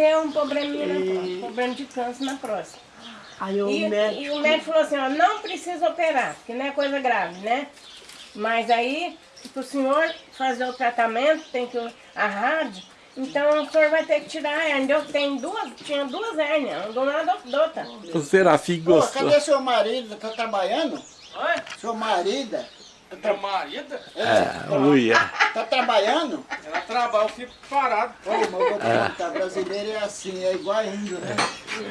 deu um probleminha na próstata, problema de câncer na próstata. Aí o E, médico... e o médico falou assim, ó, não precisa operar, porque não é coisa grave, né? Mas aí, para o senhor fazer o tratamento, tem que a rádio, então o senhor vai ter que tirar a hérnia. Eu tenho duas, tinha duas hérnias, do lado da outra. O Serafim Pô, gostou. cadê seu marido? Tá trabalhando? Oi? Seu marido? Meu marido? É, uia. Tá trabalhando? Ela trabalha, eu fico parado. Olha, mas eu vou te contar, brasileiro é assim, é igual índio, né?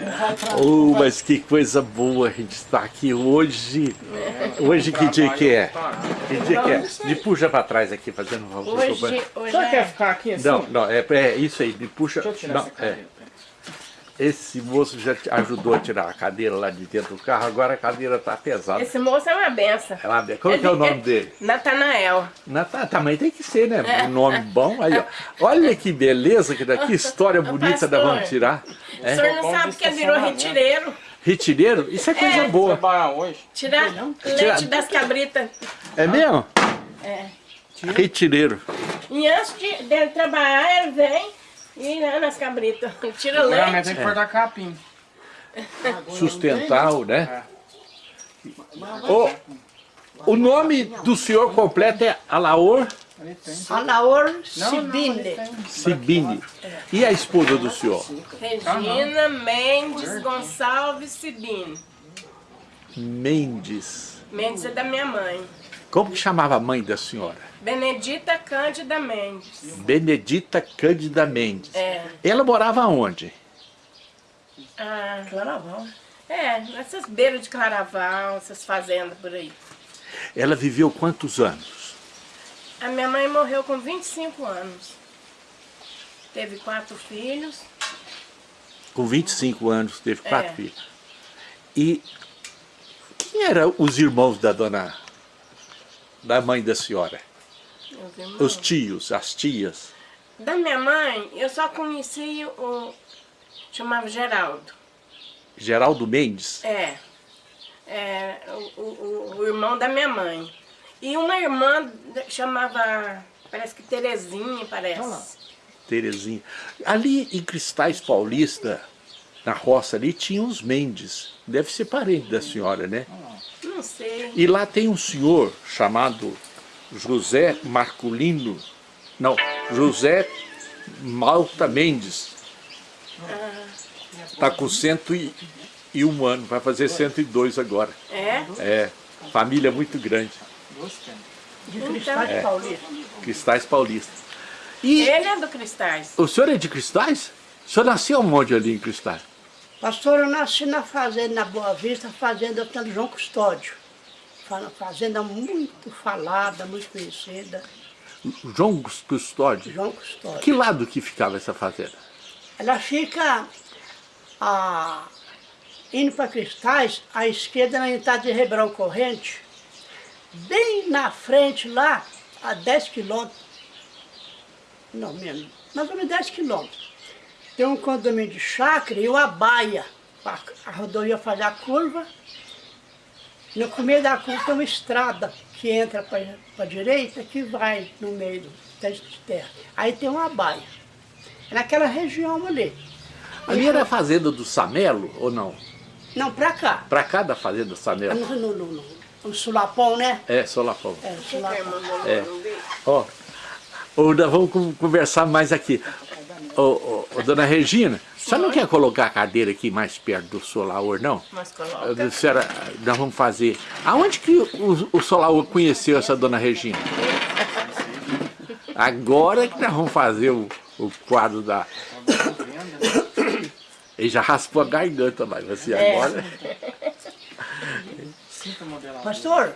Não vai pra- Oh, mas que coisa boa a gente estar aqui hoje. Hoje que dia que é? Que dia que é? Me puxa pra trás aqui, fazendo um favor. Hoje, hoje Você quer é... ficar aqui assim? Não, não, é, é isso aí, me puxa. Deixa eu tirar Não, essa é. Esse moço já te ajudou a tirar a cadeira lá de dentro do carro, agora a cadeira tá pesada. Esse moço é uma benção. É uma be- Como que é o nome dele? Natanael. Na, tá, também tem que ser, né? Um nome bom. Aí, ó. Olha que beleza, que daqui história bonita da vamos tirar. O É. senhor não Bom sabe que ele virou retireiro. Retireiro? Isso é coisa boa. Trabalhar hoje? Tirar leite das cabritas. É mesmo? É. Retireiro. E antes de, dele trabalhar, ele vem e lá nas cabritas. Ele tira Agora leite. tem que cortar capim. Sustentar, né? O, o nome do senhor completo é Alaor. Alaor tem. Sibini. E a esposa do senhor? Regina Mendes Gonçalves Sibini. Mendes. Mendes é da minha mãe. Como que chamava a mãe da senhora? Benedita Cândida Mendes. Benedita Cândida Mendes. É. Ela morava onde? Ah, Claraval. é, nessas beiras de Claraval, essas fazendas por aí. Ela viveu quantos anos? A minha mãe morreu com 25 anos. Teve quatro filhos. Com 25 anos, teve quatro É. filhos. E quem eram os irmãos da dona, da mãe da senhora? Os tios, as tias? Da minha mãe, eu só conheci o... chamava Geraldo. Geraldo Mendes? É. É o, o- o irmão da minha mãe. E uma irmã chamava, parece que Terezinha, parece. Terezinha. Ali em Cristais Paulista, na roça ali, tinha os Mendes. Deve ser parente da senhora, né? Não sei. E lá tem um senhor chamado José Marculino, não, José Malta Mendes. Está com 101 anos, vai fazer 102 agora. É? É, família muito grande, Gostei. De Cristais Paulista. Cristais Paulista. E Ele é do Cristais. o senhor é de Cristais? O senhor nasceu onde ali em Cristais? Pastor, eu nasci na fazenda, na Boa Vista, fazenda do João Custódio. Fa- Fazenda muito falada, muito conhecida. João Custódio. João Custódio. Que lado que ficava essa fazenda? Ela fica a, indo para Cristais, à esquerda na entrada de Ribeirão Corrente, bem na frente lá, a 10 quilômetros, não menos, mais ou menos 10 quilômetros. Tem um condomínio de chácara e uma baia. A, a rodovia faz a curva, no começo da curva tem uma estrada que entra para a direita, que vai no meio do teste de terra. Aí tem uma baia. É naquela região ali. Ali era a fazenda do Samelo ou não? Não, pra cá. Pra cá da fazenda do Samelo? No, no, no, no, no Sulapão, né? É, Solapão. É, Sulapão. É. Ó, nós vamos con- conversar mais aqui. Ô, ô, ô, dona Regina, você não quer colocar a cadeira aqui mais perto do Solaor, não? Mas coloca. senhora, nós vamos fazer. Aonde que o, o Solaor conheceu essa dona Regina? Agora que nós vamos fazer o, o quadro da. Ele já raspou a garganta lá, você É. agora. Pastor,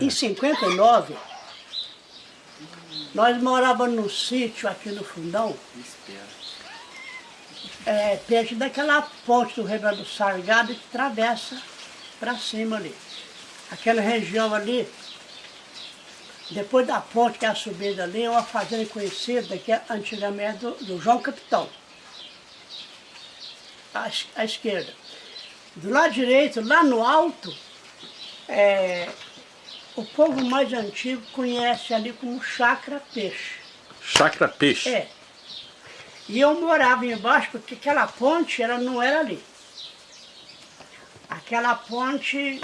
em 59, nós morávamos num sítio aqui no Fundão, Espera. É, perto daquela ponte do do Sargado que atravessa para cima ali. Aquela região ali, depois da ponte que é a subida ali, é uma fazenda conhecida que é antigamente do, do João Capitão. À, à esquerda. Do lado direito, lá no alto, é, o povo mais antigo conhece ali como Chacra Peixe. Chacra Peixe. É. E eu morava embaixo, porque aquela ponte ela não era ali. Aquela ponte,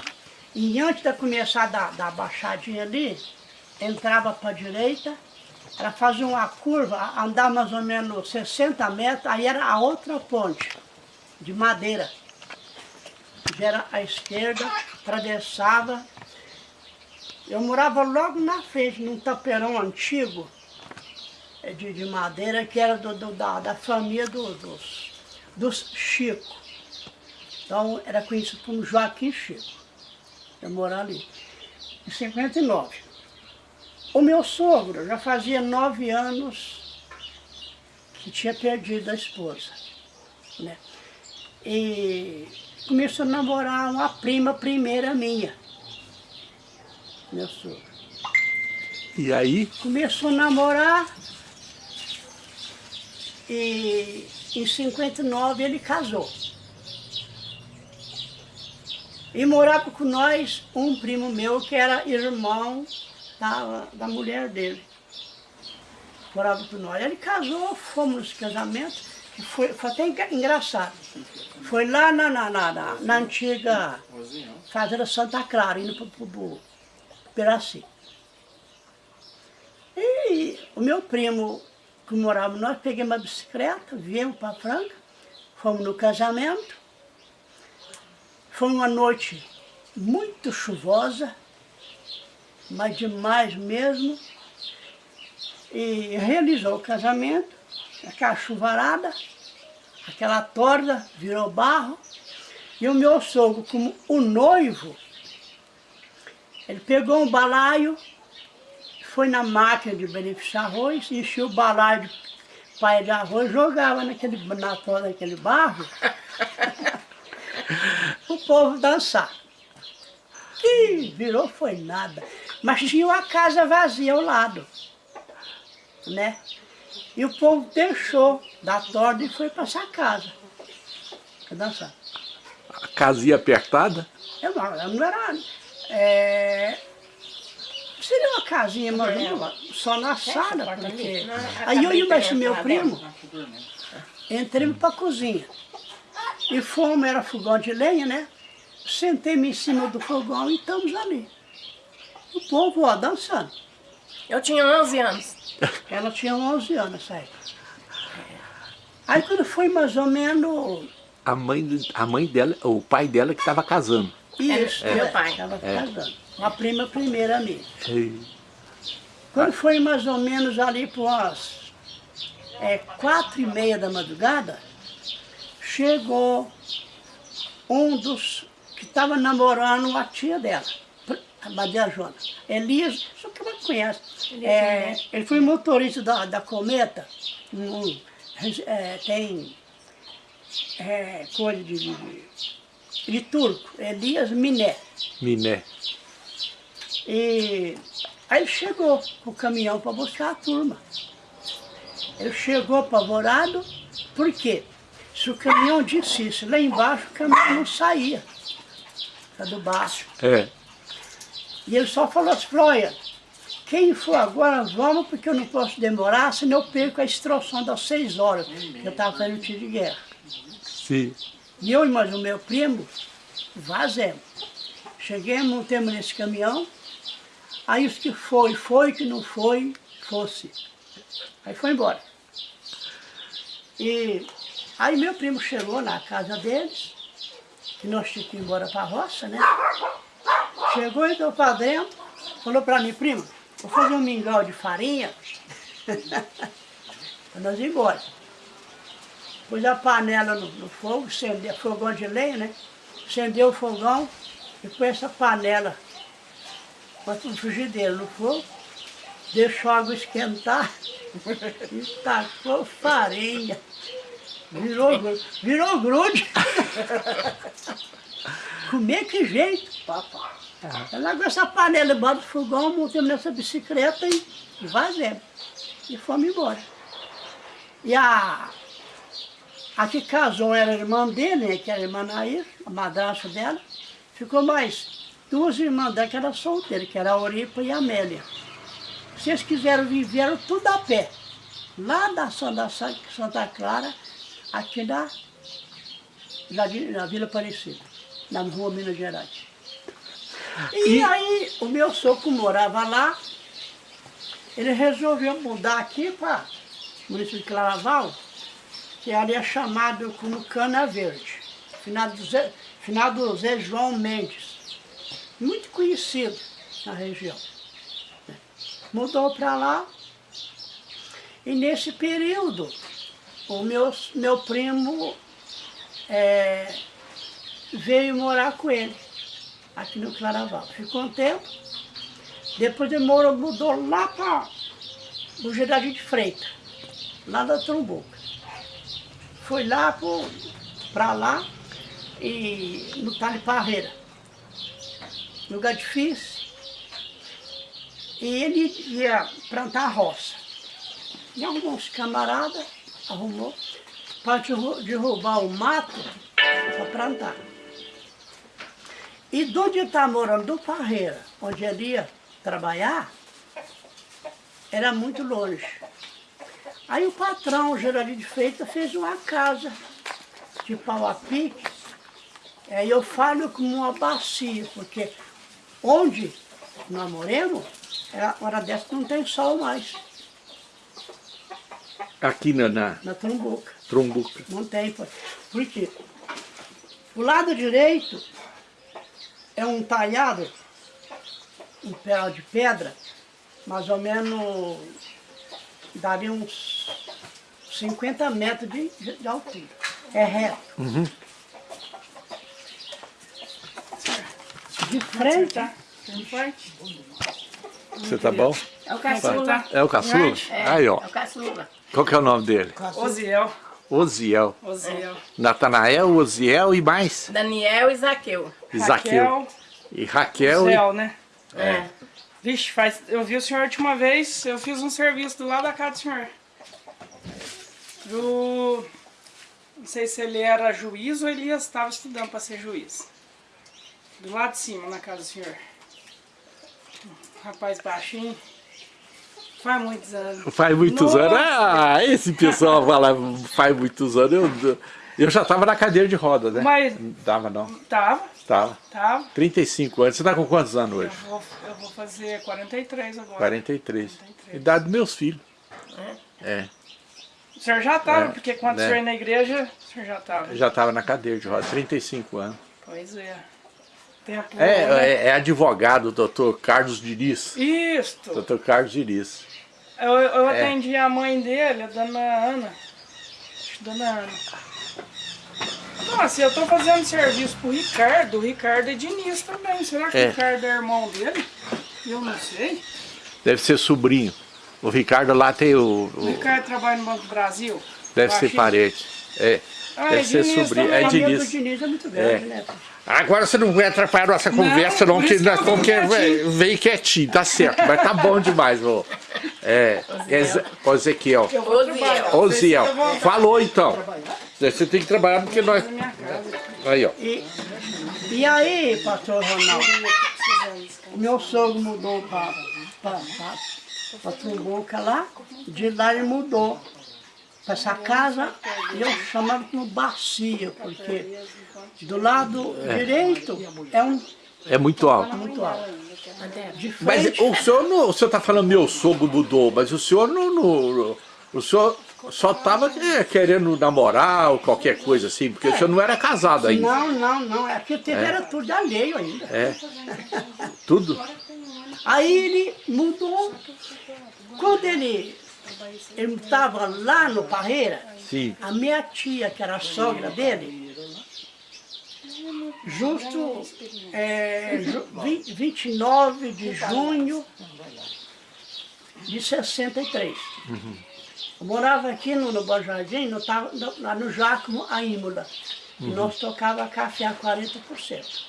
e antes de começar da, da baixadinha ali, entrava para a direita, ela fazia uma curva, andava mais ou menos 60 metros, aí era a outra ponte, de madeira. Já era à esquerda, atravessava. Eu morava logo na frente, num taperão antigo, de, de madeira, que era do, do- da, da família do- dos, dos Chico. Então era conhecido como Joaquim Chico. Eu morava ali, em 59. O meu sogro já fazia nove anos que tinha perdido a esposa. Né? E começou a namorar uma prima primeira minha. Meu sogro. E aí, Começou a namorar e em 59 ele casou. E morava com nós um primo meu que era irmão da, da mulher dele. Morava com nós. Ele casou, fomos nesse casamento, que foi, foi até engra- engraçado. Foi lá na, na, na, na, na antiga Fazenda Santa Clara, indo para o Piraci. E o meu primo, que morava nós, peguei uma bicicleta, viemos para Franca, fomos no casamento. Foi uma noite muito chuvosa, mas demais mesmo. E realizou o casamento, aquela chuvarada, aquela torda, virou barro. E o meu sogro, como o noivo, ele pegou um balaio, foi na máquina de beneficiar arroz, encheu o balaio de pai de arroz, jogava naquele, na torda daquele barro, o povo dançar. E virou foi nada. Mas tinha uma casa vazia ao lado, né? E o povo deixou da torda e foi para essa casa. Pra dançar. a casinha apertada, Eu não, eu não era. é, seria uma casinha, não, só na sala, porque. Aí eu e de meu primo entramos para a cozinha. E fomos, era fogão de lenha, né? Sentei-me em cima do fogão e estamos ali. O povo, ó, dançando. Eu tinha 11 anos. Ela tinha 11 anos, sabe? Aí quando foi mais ou menos a mãe, a mãe dela, o pai dela que estava casando. isso, É, meu pai. Estava casando. Uma prima primeira minha. E- Quando foi mais ou menos ali por umas é, quatro e meia da madrugada, chegou um dos que estava namorando a tia dela, a Maria Jona. Elias, só que ela conhece. É, ele foi motorista da, da Cometa, um, é, tem é, coisa de, de, de turco, Elias Miné. Miné. E aí ele chegou o caminhão para buscar a turma. Ele chegou apavorado, por quê? Se o caminhão descisse lá embaixo, o caminhão não saía. Tá do baixo. É. E ele só falou assim, olha, quem for agora, vamos, porque eu não posso demorar, senão eu perco a instrução das seis horas, que eu estava fazendo tiro de guerra. Sim. E eu e mais o meu primo, vazemos. Cheguemos, montemos nesse caminhão, aí os que foi, foi, que não foi, fosse. Aí foi embora. E aí meu primo chegou na casa deles, que nós tínhamos que ir embora para a roça, né? Chegou, entrou para dentro, falou para mim, primo, vou fazer um mingau de farinha para nós ir embora. Pus a panela no, no fogo, acendeu, fogão de lenha, né? Acendeu o fogão e pôs essa panela com a frigideira no fogo, deixou a água esquentar e tacou farinha. Virou, virou grude. Comer que jeito, papai. Ela largou essa panela embaixo do fogão, montamos nessa bicicleta e, e vazemos. E fomos embora. E a, a que casou era a irmã dele, né, que era a irmã Nair, a madrasta dela. Ficou mais duas irmãs dela que eram solteiras, que era a Oripa e a Amélia. Se eles quiseram, viveram tudo a pé. lá da Santa, Santa Clara, aqui na, na, na Vila Aparecida, na rua Minas Gerais. E, E- aí o meu sogro morava lá, ele resolveu mudar aqui para o município de Claraval, que ali é chamado como Cana Verde, finado Zé, finado Zé João Mendes, muito conhecido na região. Mudou para lá, e nesse período, o meu, meu primo eh, veio morar com ele, aqui no Claraval. Ficou um tempo, depois ele morou, mudou lá para o Gerardinho de Freitas, lá da Trumbuca. Foi lá para lá e no Tale Parreira. Lugar difícil. E ele ia plantar roça. E alguns camaradas arrumou para derrubar o mato para plantar. E de onde ele estava morando, do Parreira, onde ele ia trabalhar, era muito longe. Aí o patrão, o Geraldinho de Freitas, fez uma casa de pau a pique. Aí eu falo como uma bacia, porque onde nós moramos, era, hora dessa não tem sol mais, Aqui na, na na Trumbuca. Trombuca. Não tem, pô. por quê? O lado direito é um talhado, um pé de pedra, mais ou menos daria uns 50 metros de, de- de altura. É reto. De frente, Você tá bom? É o caçula. É o caçula? É, Aí, ó. É o caçula. Qual que é o nome dele? Oziel. Oziel. Oziel. Natanael, Oziel e mais? Daniel e Zaqueu. Zaqueu. Raquel. E Raquel. Zéu, né? É. Vixe, faz, eu vi o senhor a última vez, eu fiz um serviço do lado da casa do senhor. Do... Não sei se ele era juiz ou ele estava estudando para ser juiz. Do lado de cima, na casa do senhor. Rapaz baixinho. Faz muitos anos. Faz muitos Nossa. anos. Ah, esse pessoal fala faz muitos anos. Eu, eu já tava na cadeira de roda, né? Mas Não tava não. tava, Tava. tava. 35 anos. Você tá com quantos anos Eu hoje? vou, eu vou fazer 43 agora. 43. 43. Idade dos meus filhos. É. O senhor já tava, É, porque quando né? o senhor ia na igreja, o senhor já tava. Eu já tava na cadeira de roda. 35 anos. Pois é. Tempo É, voa, né? é, é advogado, doutor Carlos Diniz. Isto. Doutor Carlos Diniz. Eu, eu É. atendi a mãe dele, a dona Ana. Acho que Dona Ana. Nossa, eu tô fazendo serviço pro Ricardo. O Ricardo é Diniz também. Será que É. o Ricardo é irmão dele? Eu não sei. Deve ser sobrinho. O Ricardo lá tem o. O o- Ricardo trabalha no Banco do Brasil. deve ser parente. É. Ah, deve é ser Diniz sobrinho. também. É o Diniz. Diniz é muito grande, É. né? Agora você não vai atrapalhar a nossa conversa, não, por que nós vim que quietinho. vem quietinho, tá certo, mas tá bom demais, ô. É, ô, Ezequiel. Oziel. falou então. Você tem que trabalhar porque nós. Aí, ó. E, e aí, pastor Ronaldo, o meu sogro mudou para a Trumbuca lá, de lá ele mudou essa casa e eu chamava como bacia, porque do lado direito é um É muito alto. muito alto. Mas o senhor não. O senhor tá falando meu sogro mudou, mas o senhor não. não- o senhor só tava é, querendo namorar ou qualquer coisa assim, porque o senhor não era casado ainda. não, não, não, é que teve era tudo alheio ainda. É. Tudo? Aí ele mudou. Quando ele ele estava lá no Parreira, Sim. a minha tia, que era a sogra dele, justo é, ju, vi- 29 de junho de 63. Eu morava aqui no, no Bom Jardim, no, no- lá no Jacomo, a Imola. E nós tocava café a 40%.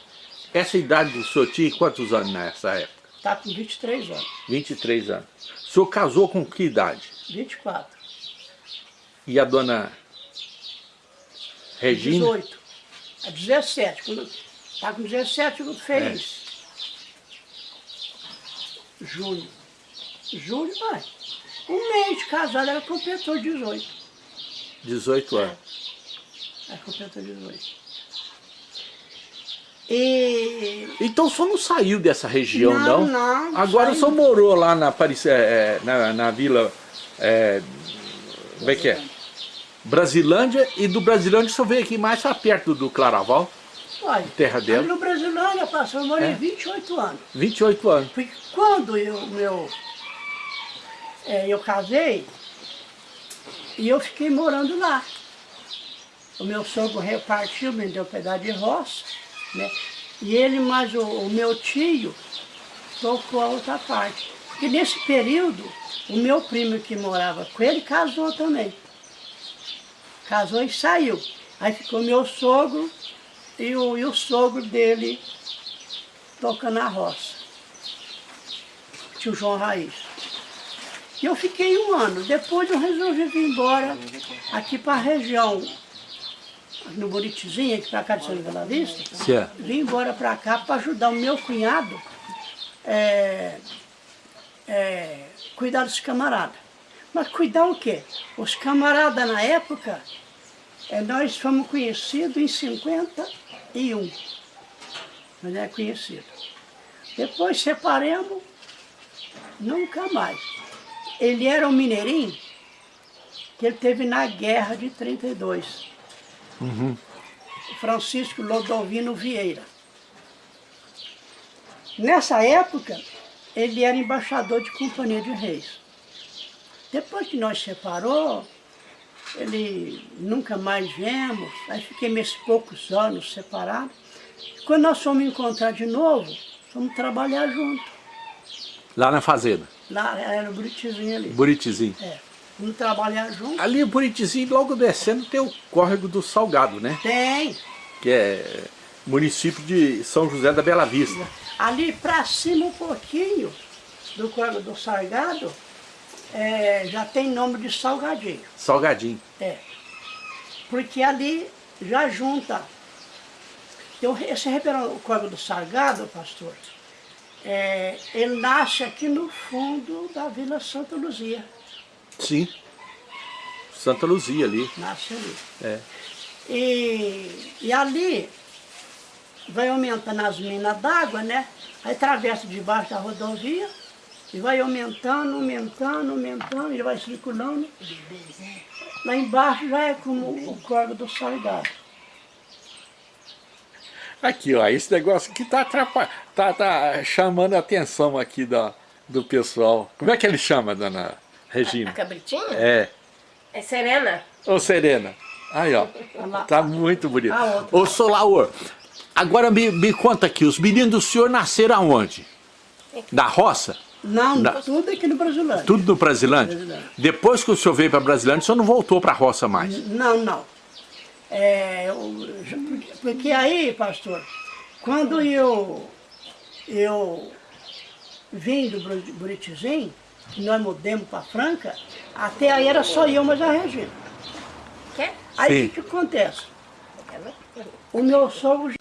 Essa idade do senhor tinha quantos anos nessa época? Está com 23 anos, 23 anos. O senhor casou com que idade? 24, E a dona Regina? 18, a 17. Está com 17 quando fez. Junho. Julho, vai. Um mês de casado, ela completou 18. 18 anos. Ela completou 18. E Então o senhor não saiu dessa região, não? Não, não, Agora o senhor morou lá na, Paris, é, é, na, na vila... É, como é que é? Brasilândia, e do Brasilândia o senhor veio aqui mais pra perto do Claraval, olha, terra dela. no Brasilândia, pastor, eu morei É? 28 anos. 28 anos. Porque quando eu, meu, é, eu casei, e eu fiquei morando lá. O meu sogro repartiu, me deu um pedaço de roça, né? E ele mais o, o meu tio tocou a outra parte. E nesse período, o meu primo que morava com ele casou também. Casou e saiu. Aí ficou meu sogro e o, e o sogro dele tocando a roça tio João Raiz. E eu fiquei um ano. Depois eu resolvi vir embora aqui para a região, no Buritizinho, aqui para cá de São Bela Vista. Certo. Vim embora para cá para ajudar o meu cunhado é, é, cuidar dos camaradas. Mas cuidar o quê? Os camaradas na época, é, nós fomos conhecidos em 51. Nós é conhecido. Depois separamos, nunca mais. Ele era um mineirinho que ele teve na guerra de 32. Francisco Lodovino Vieira. Nessa época, ele era embaixador de Companhia de Reis. Depois que nós separou, ele nunca mais vemos, aí fiquei esses poucos anos separados. Quando nós fomos encontrar de novo, fomos trabalhar junto. Lá na fazenda, Lá era no Buritizinho ali. Buritizinho. É, fomos trabalhar junto. Ali em Buritizinho, logo descendo, tem o córrego do Salgado, né? Tem. Que é município de São José da Bela Vista. Ali para cima um pouquinho do Córrego do Salgado, é, já tem nome de Salgadinho. Salgadinho. É. Porque ali já junta. Eu, esse ribeirão, o Córrego do Salgado, pastor, é, ele nasce aqui no fundo da Vila Santa Luzia. Sim. Santa Luzia ali. Nasce ali. É. E, e ali vai aumentando as minas d'água, né? Aí atravessa debaixo da rodovia e vai aumentando, aumentando, aumentando, e vai circulando. Lá embaixo já é como o córrego do Salgado. Aqui, ó, esse negócio aqui tá, atrapalhando, tá, tá chamando a atenção aqui da, do pessoal. Como é que ele chama, dona Regina? A cabritinha? É. É serena. Ô, Serena. Aí, ó. Tá muito bonito. Ô, Solaor, agora me, me conta aqui, os meninos do senhor nasceram aonde? Na roça? Não, Na- tudo aqui no Brasilândia. Tudo no Brasilândia? Brasilândia. Depois que o senhor veio para Brasilândia, o senhor não voltou para a roça mais? Não, não. É, eu- porque, aí, pastor, quando eu, eu vim do Buri- Buritizinho, que nós mudamos para Franca, até aí era só eu, mas a Regina. Quer? Aí o que, que acontece? O meu sogro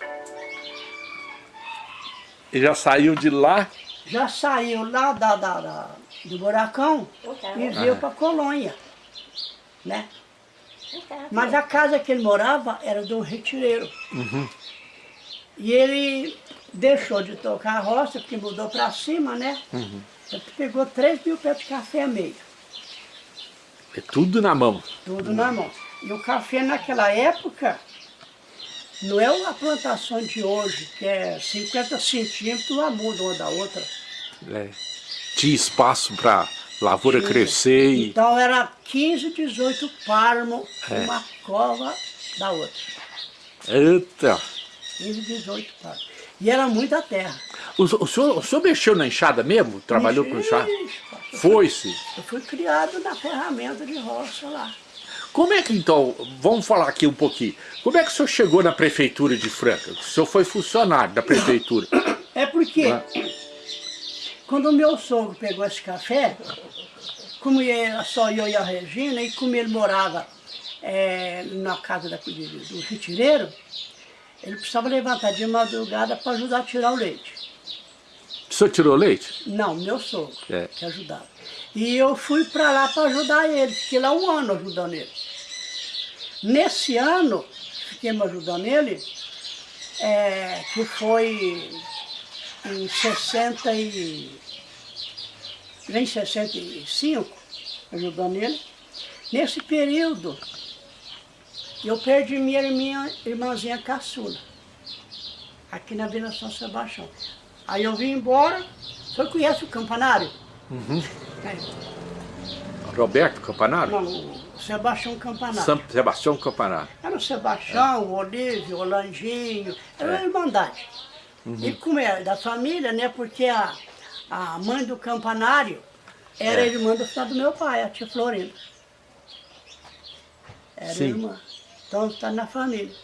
E já saiu de lá? já saiu lá da, da- da- do buracão e veio para Colônia, né? Mas a casa que ele morava era do retireiro. E ele deixou de tocar a roça, porque mudou para cima, né? Ele pegou 3 mil pés de café a meio, É tudo na mão. tudo na mão. E o café naquela época não é uma plantação de hoje, que é 50 centímetros, uma muda uma da outra. É. Tinha espaço para lavoura Tinha. crescer e... Então era 15, 18 palmos, É. uma cova da outra. Eita! 15, 18 palmos. E era muita terra. O, o senhor, o senhor mexeu na enxada mesmo? Trabalhou com enxada? Ixi, pastor, Foi-se. Eu fui criado na ferramenta de roça lá. Como é que então, vamos falar aqui um pouquinho, como é que o senhor chegou na prefeitura de Franca? O senhor foi funcionário da prefeitura. É porque Ah. quando o meu sogro pegou esse café, como era só eu e a Regina, e como ele morava eh, na casa da, do retireiro, ele precisava levantar de madrugada para ajudar a tirar o leite. O senhor tirou leite? Não, meu sogro, É. que ajudava. E eu fui para lá para ajudar ele, fiquei lá um ano ajudando ele. Nesse ano, fiquei me ajudando ele, é, que foi em 60 e... em 65, ajudando ele. Nesse período, eu perdi minha irmã, irmãzinha caçula, aqui na Vila São Sebastião. Aí eu vim embora, o senhor conhece o campanário? É, Roberto Campanário? não, Sebastião Campanário. São Sebastião Campanário. Era o Sebastião, o Olívio, o Landinho, era uma irmandade. E como é da família, né? Porque a, a mãe do campanário era É. irmã do, do meu pai, a tia Florinda. Era Sim. irmã. Então está na família.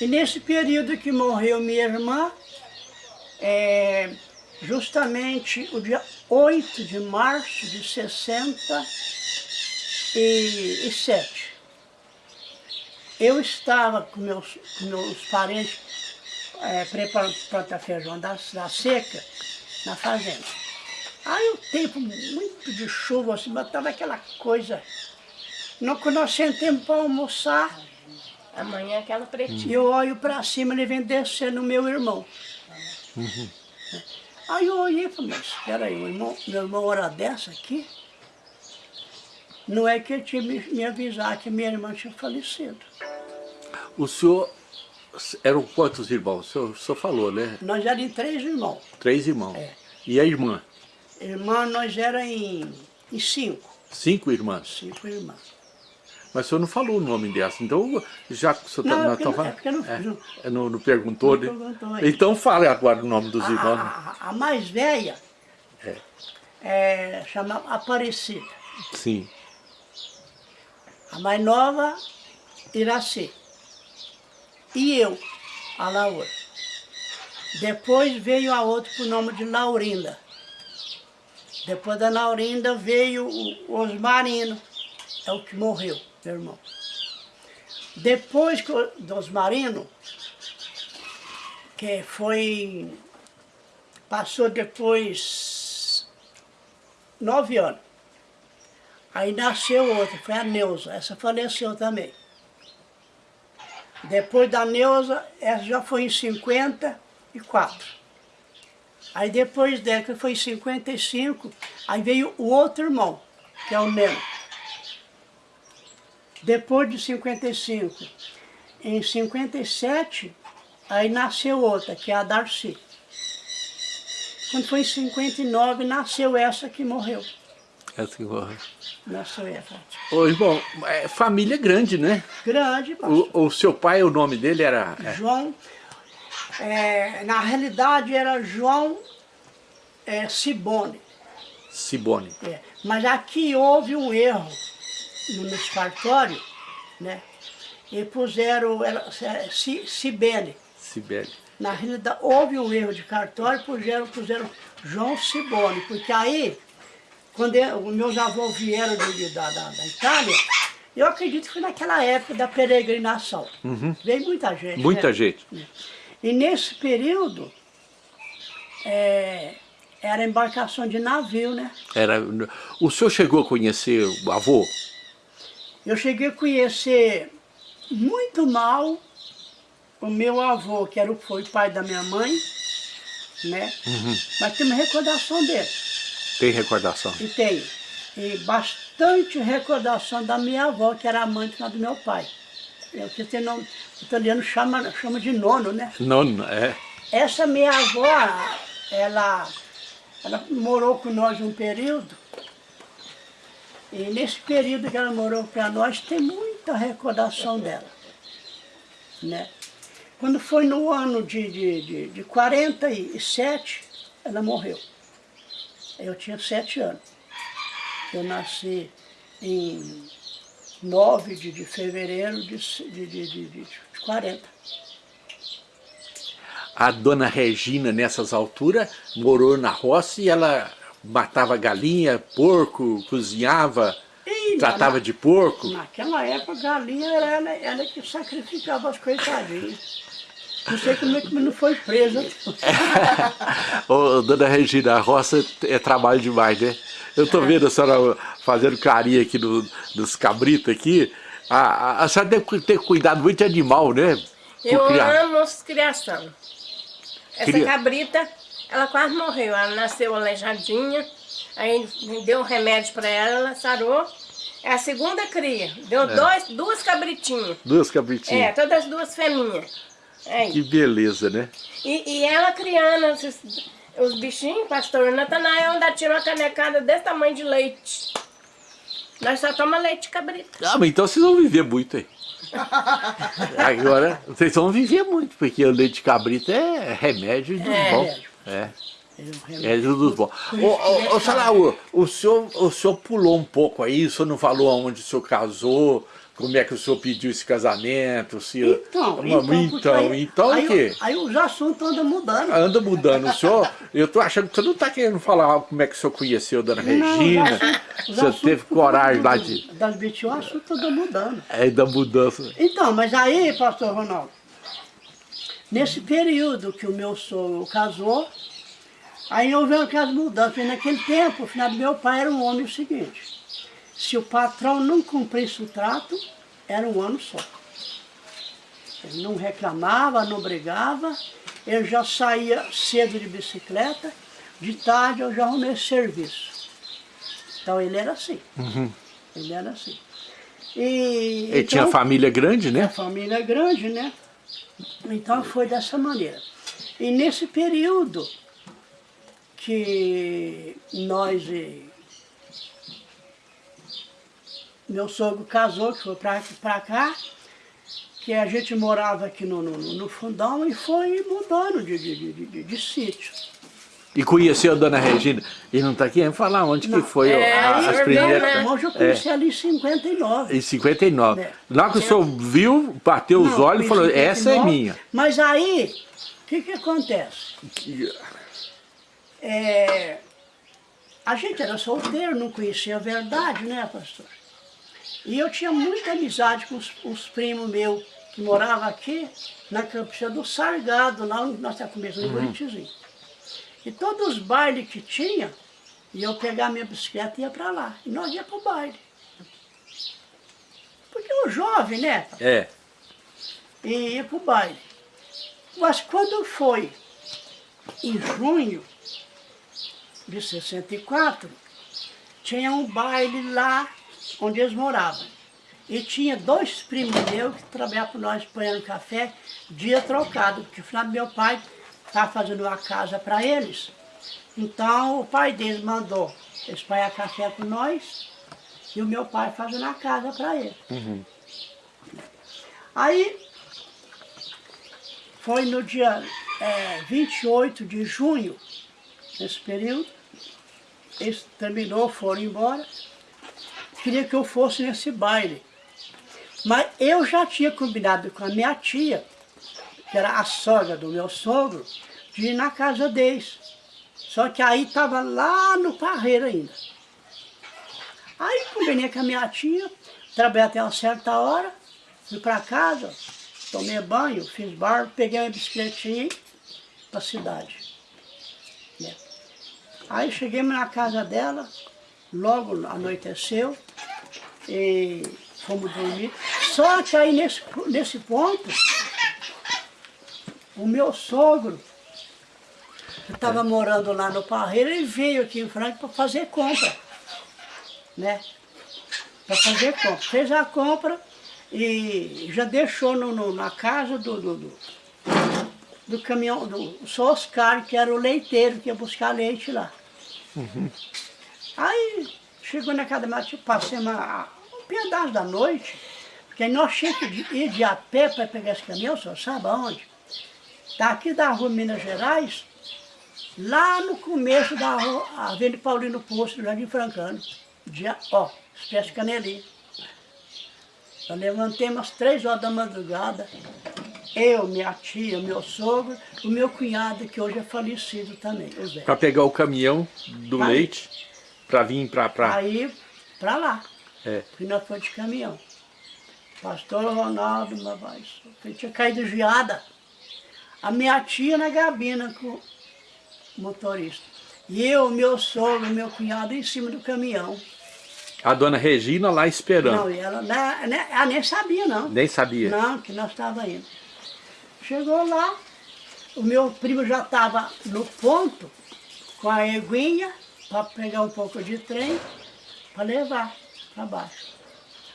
E nesse período que morreu minha irmã, é, justamente o dia 8 de março de 67, eu estava com meus, com meus parentes é, preparando para plantar feijão da, da seca na fazenda. Aí o tempo muito de chuva, assim, mas estava aquela coisa. No, quando nós sentamos para almoçar, Amanhã aquela pretinha. e eu olho para cima, ele vem descendo o meu irmão. Aí eu olhei e falei, mas espera aí, o irmão, meu irmão hora dessa aqui? Não é que ele tinha me, me avisar que minha irmã tinha falecido. O senhor, eram quantos irmãos? O senhor, o senhor falou, né? Nós éramos em três irmãos. Três irmãos. É. E a irmã? Irmã, nós éramos em, em cinco. Cinco irmãs. Cinco irmãs. Mas o senhor não falou o nome dessa, então já que o senhor Não, é tá, porque não- tamo é porque não- falando- não- é, não, não perguntou, né? perguntou. Então fale agora o nome dos A, irmãos. a- a mais velha É. é, chama Aparecida. Sim. A mais nova, Iraci. E eu, a Laura. Depois veio a outra por nome de Laurinda. Depois da Laurinda veio o Osmarino, é o que morreu, meu irmão. Depois que o- do Osmarino, que foi. Passou depois nove anos. Aí nasceu outra, foi a Neuza, essa faleceu também. Depois da Neuza, essa já foi em 54. Aí depois dela, que foi em 55, aí veio o outro irmão, que é o Neno. Depois de 55, em 57, aí nasceu outra, que é a Darcy. Quando foi em 59, nasceu essa que morreu. Essa que morreu. Nasceu essa. Ô, irmão, é família grande, né? Grande, pastor. O, o seu pai, o nome dele era... é, João, é, na realidade era João é, Cibone. Cibone. é. Mas aqui houve um erro no no cartório, né? E puseram era, é, Ci- Cibele. Cibele. Na realidade, houve um erro de cartório, puseram, puseram João Cibone, porque aí, quando eu- meus avós vieram de- da, da, da Itália, eu acredito que foi naquela época da peregrinação. Veio muita gente. Muita né? gente. E nesse período, é, era embarcação de navio, né? Era, o senhor chegou a conhecer o avô? Eu cheguei a conhecer muito mal o meu avô, que era o, foi pai da minha mãe, né? Mas tem uma recordação dele, Tem recordação? e tem. E bastante recordação da minha avó, que era amante lá do meu pai. É o que tem nome, o italiano chama, chama de nono, né? Não, é. Essa minha avó, ela, ela morou com nós um período. E nesse período que ela morou para nós, tem muita recordação dela. Né? Quando foi no ano de, de, de, de 47, ela morreu. Eu tinha sete anos. Eu nasci em 9 de, de fevereiro de, de, de, de, de 40. A dona Regina, nessas alturas, morou na roça e ela matava galinha, porco, cozinhava, Ih, tratava na- de porco. Naquela época, a galinha era ela, ela que sacrificava as coitadinhas. Não sei como é que não foi presa. Ô, dona Regina, a roça é trabalho demais, né? Eu tô vendo a senhora fazendo carinho aqui no, nos cabritos aqui. A, a, a senhora deve ter cuidado muito de animal, né? Por Eu criar. amo as criação. Essa Cria- cabrita, ela quase morreu. Ela nasceu aleijadinha. Aí deu um remédio para ela, ela sarou. É a segunda cria. Deu dois, duas cabritinhas. Duas É, cabritinhas. todas duas fêmeas. É Que beleza, né? E, e ela criando esses- os bichinhos, pastor Natanael ainda tirou uma canecada desse tamanho de leite. Nós só tomamos leite de cabrito. Ah, mas então vocês vão viver muito aí. Agora, vocês vão viver muito, porque o leite de cabrito é remédio dos É. bons. É. É dos bons. Ô, ô, Salaú, o senhor, o senhor pulou um pouco aí, o senhor não falou aonde o senhor casou, como é que o senhor pediu esse casamento, se... Então, porque então, aí- então aí, o quê? Aí os assuntos andam mudando. Anda mudando. O senhor, eu tô achando que você não tá querendo falar como é que o senhor conheceu a dona Regina, Não, os o senhor teve coragem lá de... Das BTO, o assunto anda mudando. É, da mudança. Então, mas aí, pastor Ronaldo, nesse período que o meu sogro casou, aí houve aquelas mudanças. Porque naquele tempo, o final do meu pai era um homem o seguinte, se o patrão não cumprisse o trato, era um ano só. Ele não reclamava, não brigava, eu já saía cedo de bicicleta, de tarde eu já arrumei serviço. Então ele era assim. Ele era assim. E, Ele tinha então- família grande, a né? família grande, né? Então foi dessa maneira. E nesse período que nós, eh, meu sogro casou, que foi para cá, que a gente morava aqui no, no, no fundão e foi mudando de, de, de, de, de sítio. E conheceu a dona Regina. E não está aqui, vamos falar onde que foi É, a- aí as eu primeiras... vi, né? Hoje eu conheci ali em 59. Em 59. É. Lá que o senhor viu, bateu os Não, olhos e falou, em essa é 59. minha. Mas aí, o que que acontece? É, a gente era solteiro, não conhecia a verdade, né, pastor? E eu tinha muita amizade com os, os primos meus que moravam aqui na campina do Sargado, lá onde nós estamos começando em Buritizinho. E todos os bailes que tinha, e eu pegar minha bicicleta e ia para lá. E nós ia para o baile. Porque o jovem, né? É. e ia para o baile. Mas quando foi em junho de 64, tinha um baile lá onde eles moravam. E tinha dois primos meus que trabalhavam para nós apanhando café, dia trocado, porque o final do meu pai estava fazendo uma casa para eles. Então o pai deles mandou eles apanhar café com nós e o meu pai fazendo a casa para eles. Aí foi no dia é, 28 de junho, nesse período, eles terminou, foram embora, queria que eu fosse nesse baile. Mas eu já tinha combinado com a minha tia, que era a sogra do meu sogro, de ir na casa deles. Só que aí estava lá no Parreiro ainda. Aí combinei com a minha tia, trabalhei até uma certa hora, fui para casa, tomei banho, fiz barro, peguei uma bicicletinha para a cidade. né? Aí chegamos na casa dela, logo anoiteceu, e fomos dormir. Só que aí nesse, nesse ponto, o meu sogro, estava morando lá no Parreiro, ele veio aqui em Franca para fazer compra, né? Para fazer compra. Fez a compra e já deixou no, no- na casa do, do, do, do caminhão, do só Oscar, que era o leiteiro que ia buscar leite lá. Aí chegou na casa da passei uma, um pedaço da noite, porque nós tínhamos que ir de a pé para pegar esse caminhão, só sabe aonde? Daqui da rua Minas Gerais, lá no começo da Avenida Paulino Poço, do Jardim Francano. Dia, ó, espécie de canelinha. Eu levantei umas três horas da madrugada, eu, minha tia, meu sogro, o meu cunhado, que hoje é falecido também, o Zé. Para pegar o caminhão do Aí. leite, para vir para... Pra... Aí, pra lá. É. Porque nós fomos de caminhão. Pastor Ronaldo. Ele tinha caído geada. A minha tia na gabina com motorista. E eu, meu sogro, meu cunhado em cima do caminhão. A dona Regina lá esperando. Não, e ela, né, ela nem sabia, não. Nem sabia. Não, que nós estávamos indo. Chegou lá, o meu primo já estava no ponto, com a eguinha, para pegar um pouco de trem, para levar para baixo.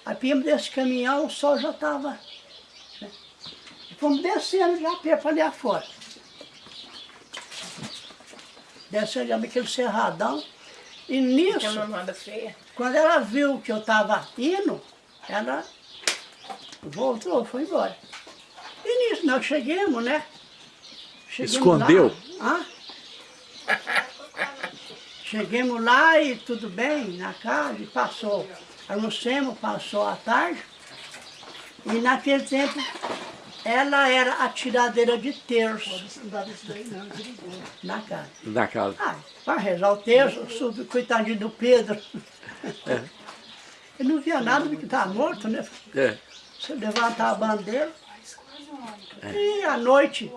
Aí viemos desse caminhão, o sol já estava... Né? Fomos descendo já para ali afora. Descendo já naquele cerradão. E nisso... Quando ela viu que eu estava indo, ela voltou, foi embora. E nisso nós chegamos, né? Chegamos Escondeu? Lá, Hã? Chegamos lá e tudo bem, na casa, e passou. Almoçamos, passou a tarde. E naquele tempo, ela era a tiradeira de terço. Na casa. Na casa. Ah, para rezar o terço, subi, coitadinho do Pedro. Ele não via nada porque estava morto, né? É. Você levantar a bandeira. E à noite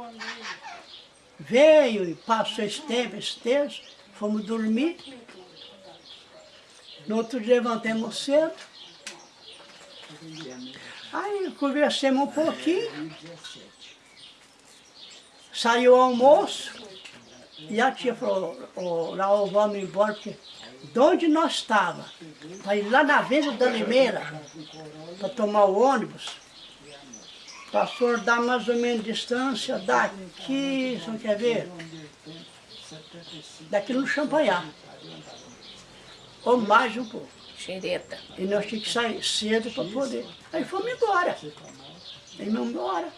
veio e passou esse tempo, esse terço, fomos dormir. No outro dia levantamos cedo. Aí conversamos um pouquinho. Saiu o almoço. E a tia falou, oh, Raul, vamos embora, porque de onde nós estávamos, para ir lá na Venda da Limeira, para tomar o ônibus, pastor dá mais ou menos distância daqui, você não quer ver? Daqui no Champanhar. Ou mais um pouco. Xereta. E nós tínhamos que sair cedo para poder. Aí fomos embora. Aí fomos embora.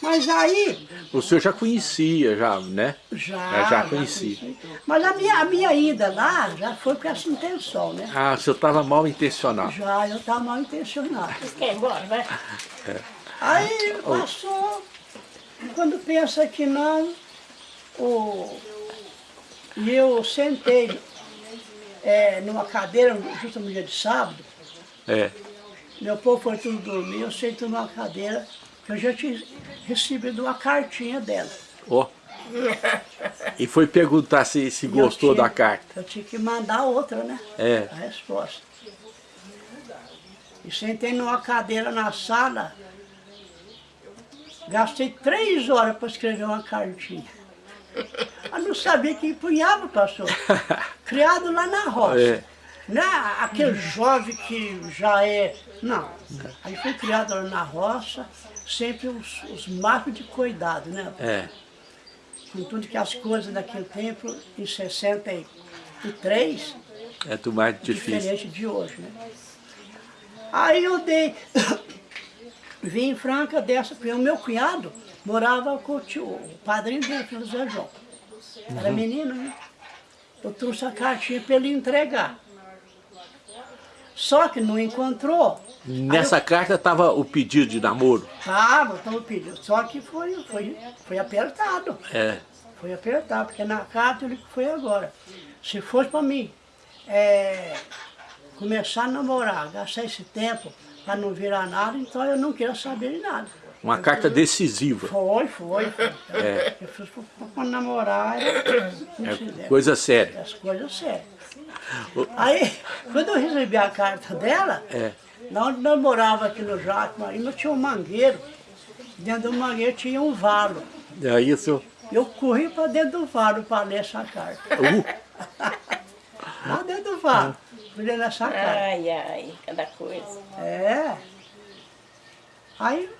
Mas aí, O senhor já conhecia, já, né? já... Já conheci. conheci. Mas a minha, a minha ida lá já foi com essa intenção, né? Ah, o senhor estava mal intencionado. Já, eu estava mal intencionado. Vocês querem ir embora, vai? Aí passou, quando pensa que não, o, e eu sentei é, numa cadeira, justo no dia de sábado, É. meu povo foi tudo dormir, eu sentei numa cadeira, que eu já tinha recebido uma cartinha dela. Ó. E foi perguntar se, se gostou tinha- da carta. Eu tinha que mandar outra, né? É. A resposta. E sentei numa cadeira na sala, gastei três horas para escrever uma cartinha. Eu não sabia que empunhava, pastor. Criado lá na roça. É. Não é aquele jovem que já é... Não. Aí foi criado lá na roça, sempre os, os marcos de cuidado, né? É. Com tudo que as coisas daquele tempo, em 63, É do mais difícil. diferente de hoje, né? Aí eu dei, vim em Franca dessa, porque o meu cunhado morava com o, tio, o padrinho dele, filho do Zé João. Era menino, né? Eu trouxe a cartinha para ele entregar. Só que não encontrou. Nessa carta estava o pedido de namoro. Tava, estava pedindo. Só que foi, foi, foi apertado. É. Foi apertado, porque na carta ele foi agora. Se fosse para mim é, começar a namorar, gastar esse tempo para não virar nada, então eu não quero saber de nada. Uma carta decisiva. Foi, foi. foi. É. Eu fiz para namorar, não É coisa séria. As coisas sérias. Aí, quando eu recebi a carta dela, É. lá onde nós morávamos aqui no Jaco, ainda tinha um mangueiro. Dentro do mangueiro tinha um valo. Aí o senhor... Eu corri para dentro do valo para ler essa carta. Uh, Lá dentro do valo, fui ler essa carta. Ai, ai, cada coisa. É. Aí,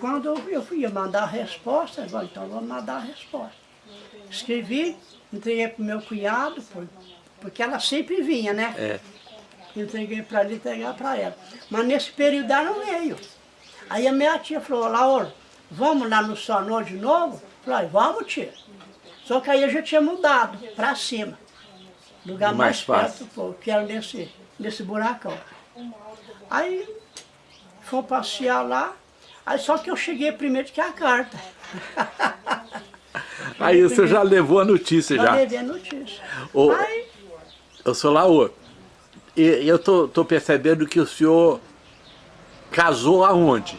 quando eu- eu fui mandar a resposta, eu falei, então vamos mandar a resposta. Escrevi, entreguei para o meu cunhado, por- porque ela sempre vinha, né? é. Entreguei para ele, entregar para ela. Mas nesse período ela não veio. Aí a minha tia falou, Laura, vamos lá no Sonor de novo? Falei, vamos tia. Só que aí eu já tinha mudado para cima. Lugar Mais mais, fácil. perto, que era nesse, nesse buracão. Aí fomos passear lá, aí só que eu cheguei primeiro que a carta. Aí o senhor já levou a notícia Já já. levei a notícia. Ô, Eu sou Laô. E eu tô, tô percebendo que o senhor casou aonde?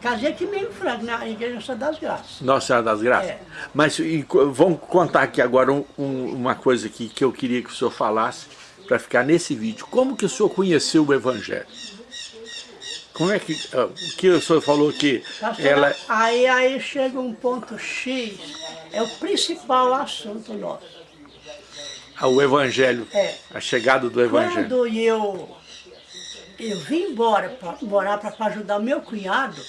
Casei aqui mesmo em Franca, na Igreja Santa das Graças. Nossa Senhora das Graças. É. Mas e vamos contar aqui agora um- um- uma coisa aqui que eu queria que o senhor falasse para ficar nesse vídeo. Como que o senhor conheceu o Evangelho? Como é que, o que o senhor falou que ela... aí, aí chega um ponto X, é o principal assunto nosso. ah, O Evangelho, É. a chegada do Evangelho. Quando eu, eu vim embora para morar para ajudar o meu cunhado,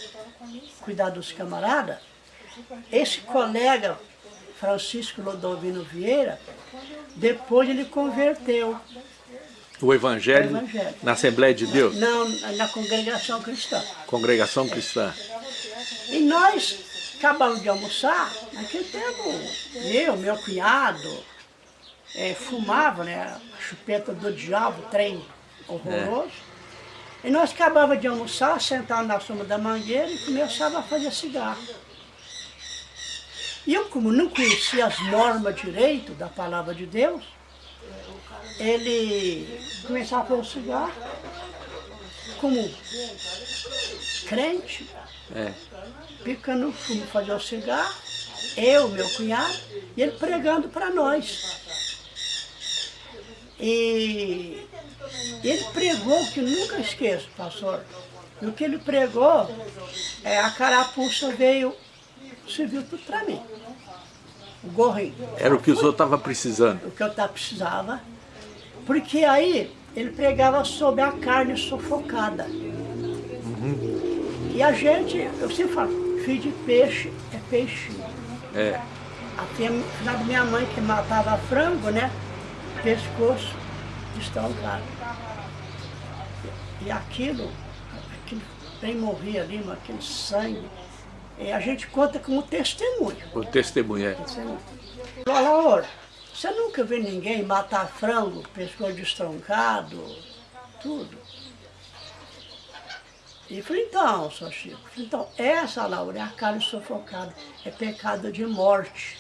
cuidar dos camaradas, esse colega, Francisco Lodovino Vieira, depois ele converteu, O Evangelho, O Evangelho. na Assembleia de Deus, não, na congregação cristã. Congregação Cristã. E nós acabamos de almoçar, naquele tempo, eu, meu cunhado, eh, fumava, né, a chupeta do diabo, trem horroroso. E nós acabávamos de almoçar, sentado na sombra da mangueira e começava a fazer cigarro. E eu, como não conhecia as normas direito da palavra de Deus, ele começava a fazer o cigarro, como crente, É. picando fumo, fazer o cigarro, eu, meu cunhado, e ele pregando para nós. E ele pregou, que nunca esqueço, pastor, e o que ele pregou, é, a carapuça veio, serviu tudo para mim. O gorrinho Era o que o senhor estava precisando. o que eu precisava, porque aí ele pregava sobre a carne sufocada. E a gente, eu sempre falo, filho de peixe é peixinho. É. A filha da minha mãe que matava frango, né? Pescoço estancado. E aquilo, aquele trem morria ali, mas aquele sangue, e a gente conta como testemunho. O testemunho é. Olha, olha, você nunca viu ninguém matar frango, pescoço destroncado, tudo. E falei, então, só Chico, então, essa, Laura, é a carne sufocada, é pecado de morte.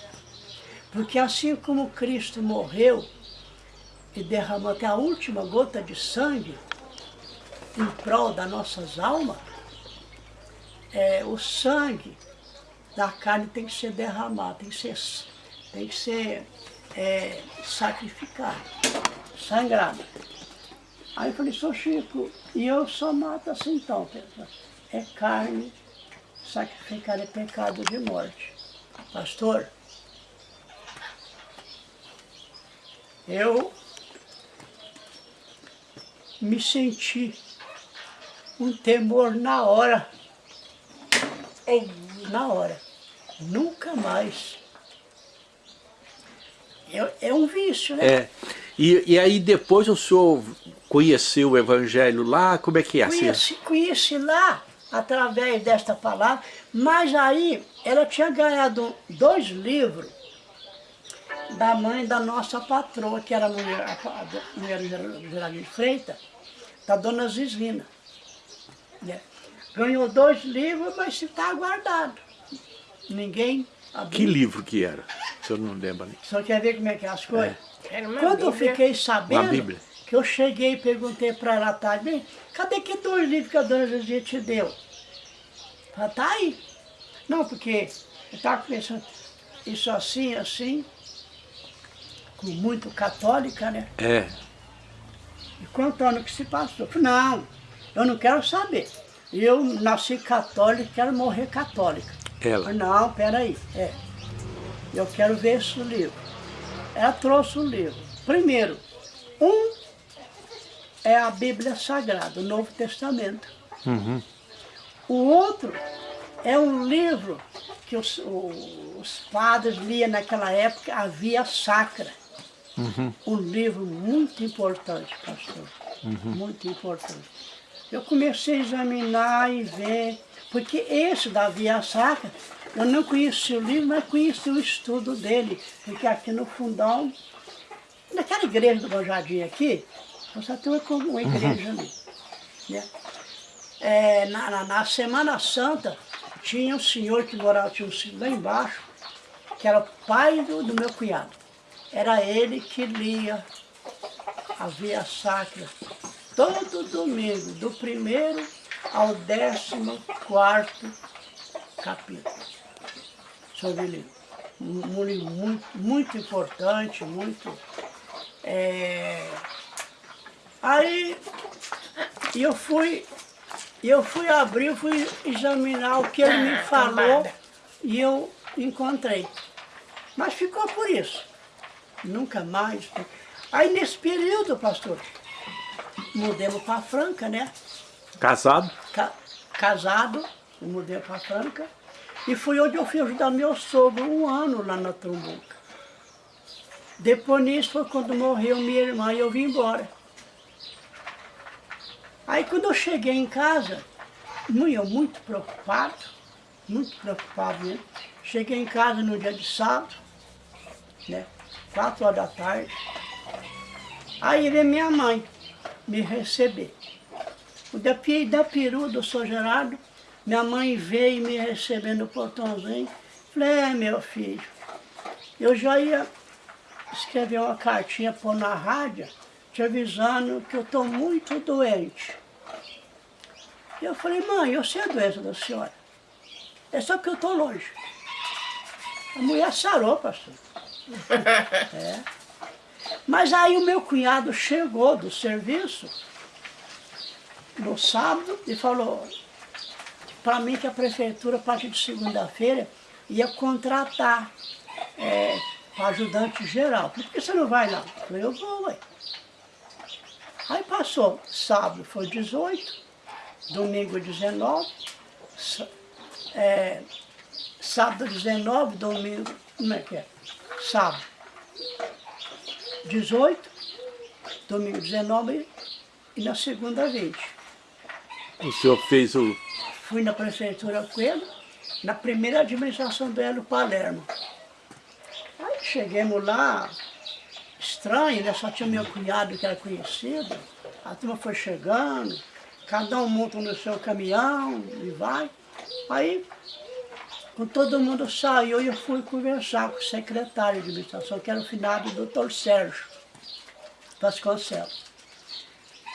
Porque assim como Cristo morreu e derramou até a última gota de sangue em prol das nossas almas, é, o sangue da carne tem que ser derramado, tem que ser, tem que ser é, sacrificado, sangrado. Aí eu falei, sou Chico, e eu só mato assim então, é carne, sacrificar é pecado de morte. Pastor, eu me senti um temor na hora na hora. Nunca mais. É, é um vício, né? É. E, e aí depois o senhor conheceu o Evangelho lá? Como é que é? Assim, Conheci, conheci lá, através desta palavra, mas aí ela tinha ganhado dois livros da mãe da nossa patroa, que era a mulher, a, a mulher do Ger- Geraldinho de Freitas, da dona Zislina. né? Ganhou dois livros, mas está guardado. Ninguém abriu. Que livro que era? O senhor não lembra nem. Só quer ver como é que é as coisas? Uma Quando eu Bíblia. fiquei Uma sabendo, que eu cheguei e perguntei para ela tarde, bem, cadê que dois livros que a dona Zezia te deu? Ela tá aí. Não, porque eu estava pensando, isso assim, assim, com muito católica, né? É. E quanto ano que se passou? Eu falei, não, eu não quero saber. Eu nasci católica, quero morrer católica. Ela. não, peraí, é. Eu quero ver esse livro. Ela trouxe o livro. Primeiro, um é a Bíblia Sagrada, o Novo Testamento. Uhum. O outro é um livro que os, os padres liam naquela época, a Via Sacra. Um livro muito importante, pastor. Muito importante. Eu comecei a examinar e ver, porque esse da Via Sacra, eu não conhecia o livro, mas conheci o estudo dele, porque aqui no fundão, naquela igreja do Jardim aqui, só tem uma, uma igreja ali. Né? É, na, na- na Semana Santa, tinha um senhor que morava, tinha um senhor lá embaixo, que era o pai do, do meu cunhado. Era ele que lia a Via Sacra todo domingo, do primeiro ao 14 capítulo. Sobre livro. Um, livro muito, muito importante, muito... é, Aí eu fui, eu fui abrir, fui examinar o que ele me falou cambada. e eu encontrei. Mas ficou por isso. Nunca mais. Aí nesse período, pastor, mudemos para Franca, né? Casado? Ca- casado, mudei para Franca. E fui onde eu fui ajudar meu sogro um ano lá na Trumbuca. Depois nisso foi quando morreu minha irmã e eu vim embora. Aí quando eu cheguei em casa, eu muito preocupado, muito preocupado mesmo. Cheguei em casa no dia de sábado, né? Quatro horas da tarde. Aí veio minha mãe me receber. O da, da peru do São Gerardo, minha mãe veio me receber no portãozinho. Falei, é meu filho, eu já ia escrever uma cartinha pôr na rádio, te avisando que eu estou muito doente. Eu falei, mãe, eu sei a doença da senhora. É só porque eu estou longe. A mulher sarou, pastor. É. Mas aí o meu cunhado chegou do serviço no sábado e falou para mim que a prefeitura, a partir de segunda-feira, ia contratar é, ajudante geral. Por que você não vai lá? Eu falei, eu vou, ué. Aí passou, sábado foi 18, domingo 19, sá- é, sábado 19, domingo, como é que é? Sábado 18, domingo 19 e na segunda 20. O senhor fez o... Fui na prefeitura com ele, na primeira administração do Hélio Palermo. Aí chegamos lá, estranho, né? Só tinha meu cunhado que era conhecido. A turma foi chegando, cada um monta no seu caminhão e vai. Aí, quando todo mundo saiu, eu fui conversar com o secretário de administração, que era o finado doutor Sérgio Vasconcelos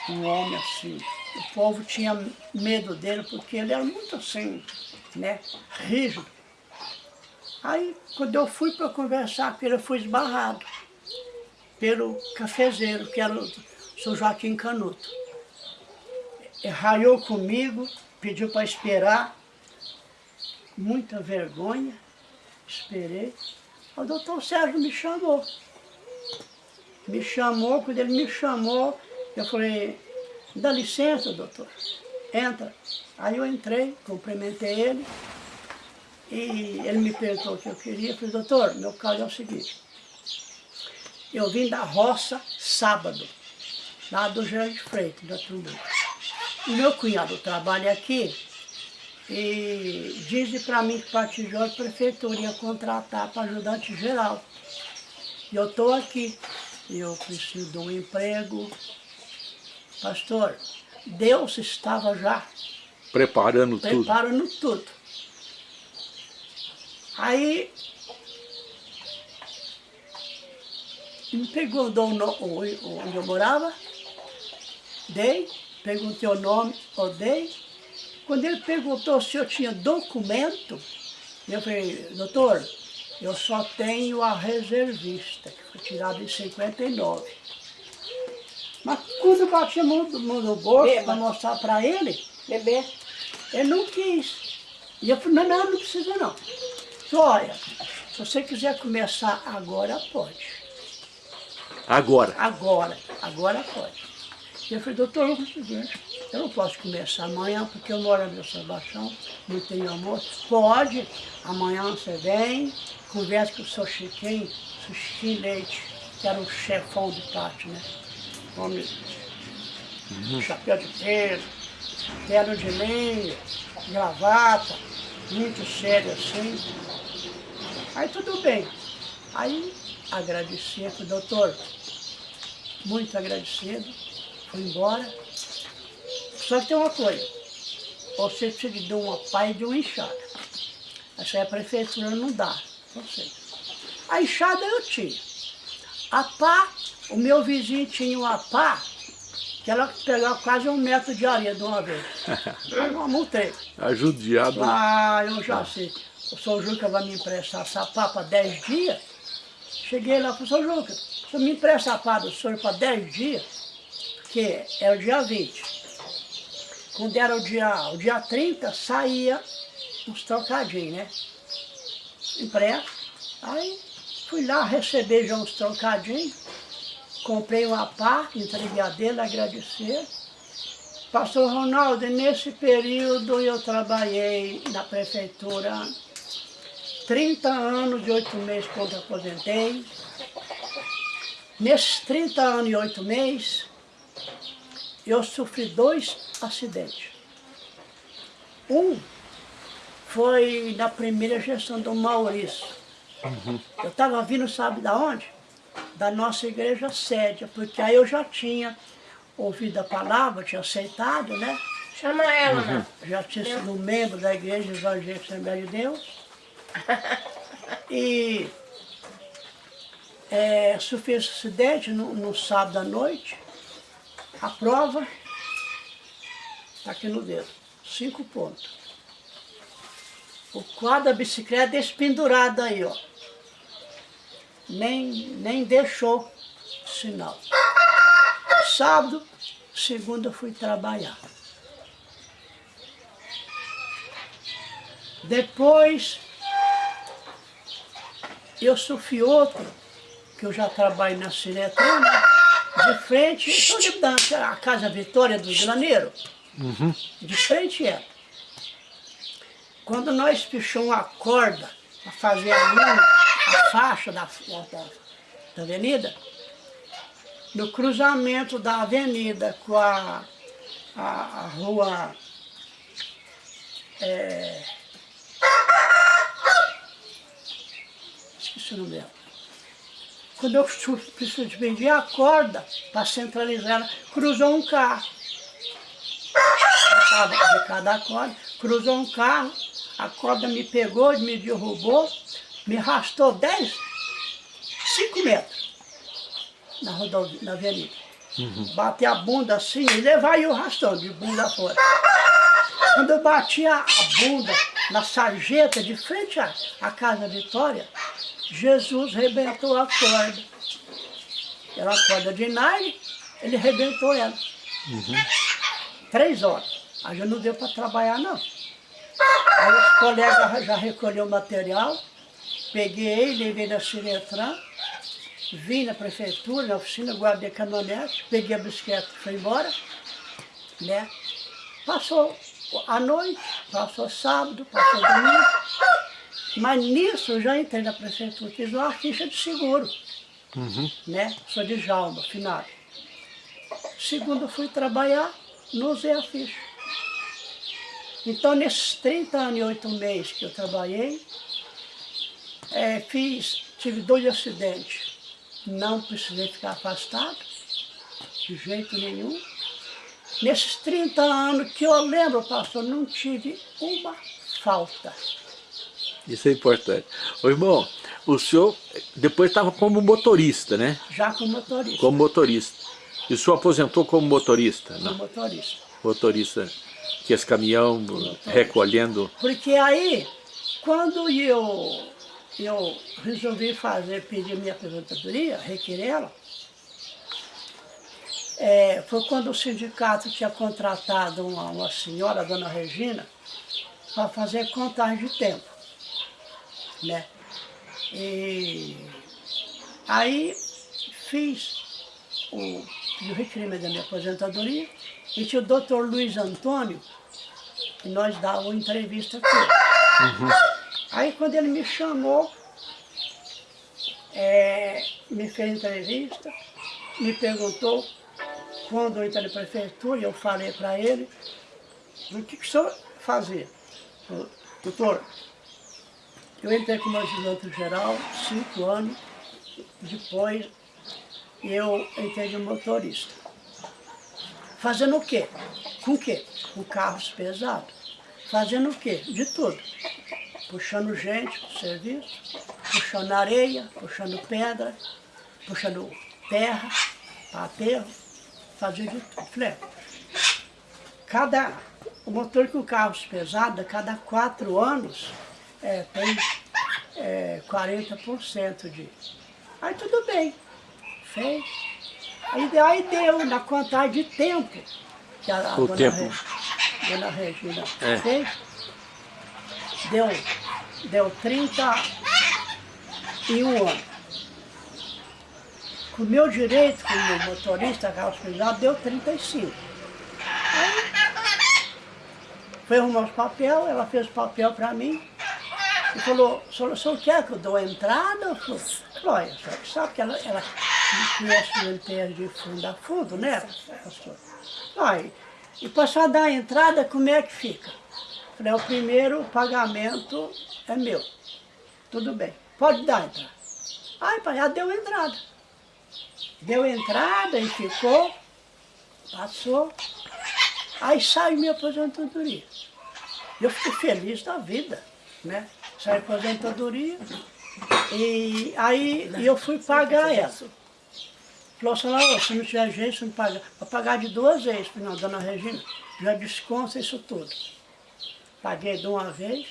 um homem assim. O povo tinha medo dele porque ele era muito assim, né, rígido. Aí, quando eu fui para conversar com ele, eu fui esbarrado pelo cafezeiro, que era o seu Joaquim Canuto. Raiou comigo, pediu para esperar, muita vergonha, esperei. O doutor Sérgio me chamou. Me chamou, quando ele me chamou, eu falei, dá licença, doutor, entra. Aí eu entrei, cumprimentei ele, e ele me perguntou o que eu queria. Eu falei, doutor, meu caso é o seguinte, eu vim da roça sábado, lá do Gerard Freitas, da Trumbuca. O meu cunhado trabalha aqui e diz para mim que Patijó a prefeitura ia contratar para ajudante geral. E eu estou aqui, eu preciso de um emprego. Pastor, Deus estava já Preparando tudo. preparando tudo. Aí me o- onde eu morava, dei, perguntei o nome, eu dei. Quando ele perguntou se eu tinha documento, eu falei, doutor, eu só tenho a reservista, que foi tirada em 59. Mas quando eu bati a mão, no bolso para mostrar para ele, Bebê, ele não quis. E eu falei, não, não, não precisa não. Falei, olha, se você quiser começar agora, pode. Agora. Agora, agora pode. E eu falei, doutor, eu, consigo, eu não posso começar amanhã porque eu moro no Sebastião, não tenho almoço. Pode, amanhã você vem, conversa com o seu Chiquinho, seu Chiquinho Leite, que era o chefão do pátio, né? Homem, chapéu de pelo, terno de linha, gravata, muito sério assim. Aí tudo bem. Aí agradeci, falei, doutor, muito agradecido, fui embora. Só que tem uma coisa, você precisa de uma e de uma enxada. Essa aí a prefeitura não dá, não sei. A enxada eu tinha. A pá, o meu vizinho tinha uma pá que ela pegava quase um metro de areia de uma vez. Eu multei. Ajudiado. Ah, eu já sei. O senhor Juca vai me emprestar sapato para 10 dias? Cheguei lá para o senhor Juca. O senhor me empresta sapato do senhor para 10 dias? Que é o dia 20. Quando era o dia, o dia 30, saía uns trocadinhos, né? Impresso. Aí fui lá receber já uns trocadinhos. Comprei uma parte, entreguei a dele, agradecer. Pastor Ronaldo, nesse período eu trabalhei na prefeitura 30 anos e 8 meses quando aposentei. Nesses 30 anos e 8 meses, eu sofri dois acidentes. Um foi na primeira gestão do Maurício. Eu estava vindo, sabe da onde? Da nossa igreja sede, porque aí eu já tinha ouvido a palavra, tinha aceitado, né? Chama ela, né? Já tinha sido membro da igreja evangélica Assembleia de Deus. E é, sofri esse acidente no, no sábado à noite. A prova está aqui no dedo, cinco pontos. O quadro da bicicleta despendurado aí, ó. Nem, nem deixou sinal. Sábado, segunda eu fui trabalhar. Depois, eu sofri outro, que eu já trabalho na Ciretran, né? de frente, estou lembrando, a Casa Vitória do Graneiro, de frente é. Quando nós pichamos a corda para fazer a a faixa da, da, da avenida, no cruzamento da avenida com a, a, a rua é, esqueci o nome dela. Quando eu su- preciso de vender a corda para centralizar ela, cruzou um carro. De cada corda, cruzou um carro, a corda me pegou, me derrubou, me arrastou 10, 5 metros na rodovia, na avenida. Bati a bunda assim e levar eu arrastando de bunda fora. Quando eu bati a, a bunda na sarjeta de frente à, à Casa Vitória, Jesus rebentou a corda. Era uma corda de nylon, ele rebentou ela. Três horas. Aí já não deu para trabalhar não. Aí os colegas já recolheu o material, peguei, levei na Ciretran, vim na prefeitura, na oficina, guardei a caminhonete, peguei a bicicleta e fui embora. Né? Passou a noite, passou sábado, passou domingo. Mas nisso eu já entrei na prefeitura, fiz uma ficha de seguro. Né? Sou de Jalma, finado. Segunda eu fui trabalhar, não usei a ficha. Então, nesses 30 anos e 8 meses que eu trabalhei, eh, fiz, tive dois acidentes. Não precisei ficar afastado, de jeito nenhum. Nesses 30 anos que eu lembro, pastor, não tive uma falta. Isso é importante. Ô irmão, o senhor depois estava como motorista, né? Já com motorista. Como motorista. E o senhor aposentou como motorista? com Não, motorista. motorista que esse caminhão recolhendo. Porque aí, quando eu, eu resolvi fazer, pedir minha aposentadoria, requerê-la, é, foi quando o sindicato tinha contratado uma, uma senhora, a dona Regina, para fazer contagem de tempo. Né? E aí fiz o, o requerimento da minha aposentadoria e tinha o doutor Luiz Antônio, que nós dávamos entrevista aqui. Aí quando ele me chamou, é, me fez entrevista, me perguntou quando eu entrei na prefeitura, eu falei para ele, o que, que o senhor fazia? Doutor, eu entrei como ajudante geral, cinco anos, depois eu entrei de motorista. Fazendo o quê? Com o quê? Com carros pesados. Fazendo o quê? De tudo. Puxando gente para o serviço, puxando areia, puxando pedra, puxando terra aterro. fazia de tudo. Falei, cada, o motor com carros pesados, cada quatro anos, é, tem é, 40% de... Aí tudo bem, fez. Aí, aí deu na quantidade de tempo que a, a O dona, tempo. Re- dona Regina É. fez. Deu, deu 31 anos. Com o meu direito como motorista carro pesado deu 35. Aí, foi arrumar os papel, ela fez o papel para mim e falou, o senhor quer que eu dou entrada? Eu falei, olha, só que sabe que ela, ela conhece o MTS de fundo a fundo, né, pastor? Aí, e para só dar a entrada, como é que fica? Falei, o primeiro pagamento é meu. Tudo bem, pode dar a entrada. Aí, já deu entrada. Deu entrada e ficou, passou. Aí saiu minha aposentadoria. Eu fiquei feliz da vida, né? A aposentadoria e aí eu fui pagar ela. Falou assim, "Não, se não tiver jeito, você não paga. Vou pagar de duas vezes. Falei, não, dona Regina, já desconta isso tudo. Paguei de uma vez.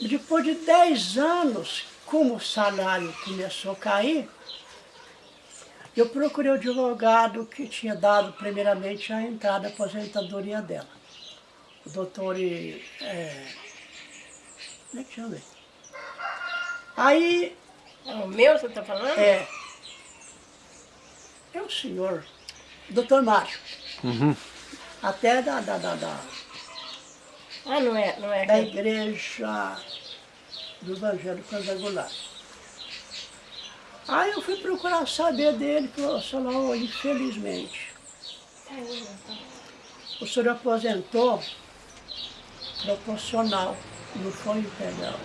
Depois de 10 anos, como o salário começou a cair, eu procurei o advogado que tinha dado primeiramente a entrada da aposentadoria dela. O doutor... É, como é que chama ele? Aí, É o meu você tá falando? é... É o senhor, doutor Mário. Até da, da, da, da, Ah, não é, não é. da igreja do Evangelho Quadrangular. Aí eu fui procurar saber dele, senhor, infelizmente, o senhor aposentou proporcional, não foi integral.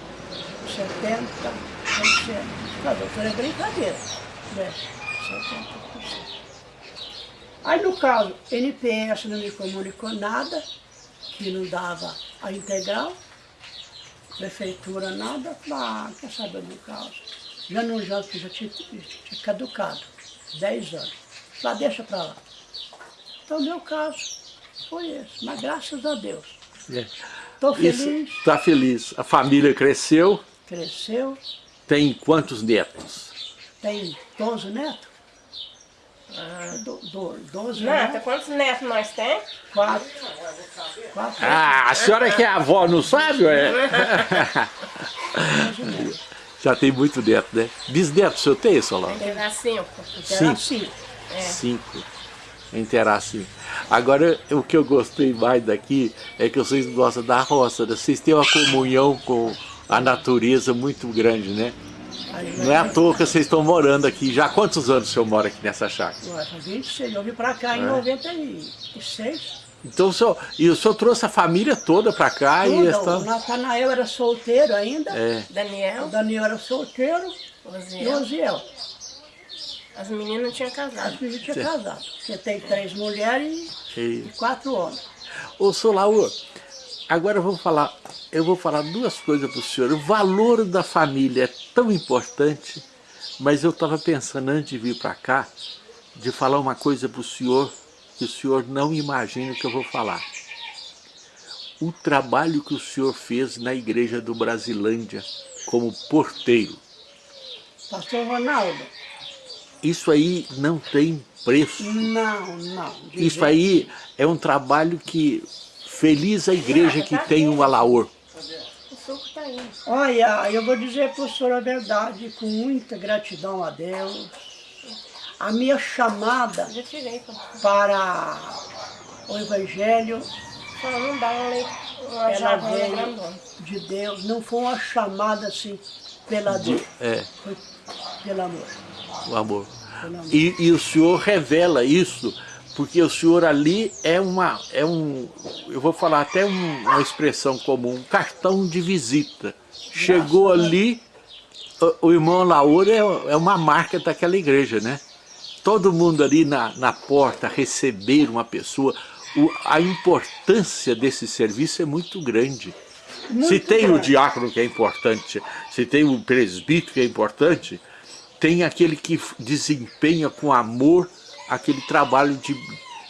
70%. Não, doutor, é brincadeira. Né? 70%. Aí no caso, NPS não me comunicou nada, que não dava a integral, prefeitura nada, ah, quer saber do caso? Já não já, já tinha, tinha caducado, 10 anos. Falei, ah, deixa pra lá. Então meu caso foi esse, mas graças a Deus. É. Estou Isso, feliz, tá feliz. A família cresceu, cresceu, tem quantos netos? tem 12 netos. Do, do, 12 Nata, netos, quantos netos nós temos? 4. 4 Ah, a senhora que é avó, não sabe? É? Já tem muito neto, né? Bisneto, o senhor tem, Solano? Dar cinco. Sim. assim. Cinco. Interar cinco. Agora, o que eu gostei mais daqui é que vocês gostam da roça, né? vocês têm uma comunhão com a natureza muito grande, né? Não é à toa que vocês estão morando aqui. Já há quantos anos o senhor mora aqui nessa chácara? Ué, faz 26, eu vim pra cá É. em 96. Então o senhor, e o senhor trouxe a família toda para cá e Tudo, está... o Natanael era solteiro ainda, É, o Daniel, Daniel era solteiro e o Osiel. As meninas não tinham casado. As meninas tinham casado. Porque tem três mulheres e... e quatro homens. Ô, Solaú, agora eu vou falar, eu vou falar duas coisas para o senhor. O valor da família é tão importante, mas eu estava pensando antes de vir para cá, de falar uma coisa para o senhor, que o senhor não imagina o que eu vou falar. O trabalho que o senhor fez na igreja do Brasilândia como porteiro, Pastor Ronaldo, isso aí não tem preço. não, não. Isso aí é um trabalho que feliz a igreja que tem um alaor. Tá. Olha, eu vou dizer para o senhor a verdade, com muita gratidão a Deus. A minha chamada para o Evangelho ela veio de Deus, não foi uma chamada assim pela dor, É, foi pelo amor. o amor. Pelo amor. E, e o senhor revela isso, porque o senhor ali é uma, é um, eu vou falar até um- uma expressão comum, um cartão de visita. Chegou ali, o, o irmão Laura é, é uma marca daquela igreja, né? Todo mundo ali na, na porta receber uma pessoa, o- a importância desse serviço é muito grande. se Muito tem o grande. diácono que é importante, se tem o presbítero que é importante, tem aquele que desempenha com amor aquele trabalho de,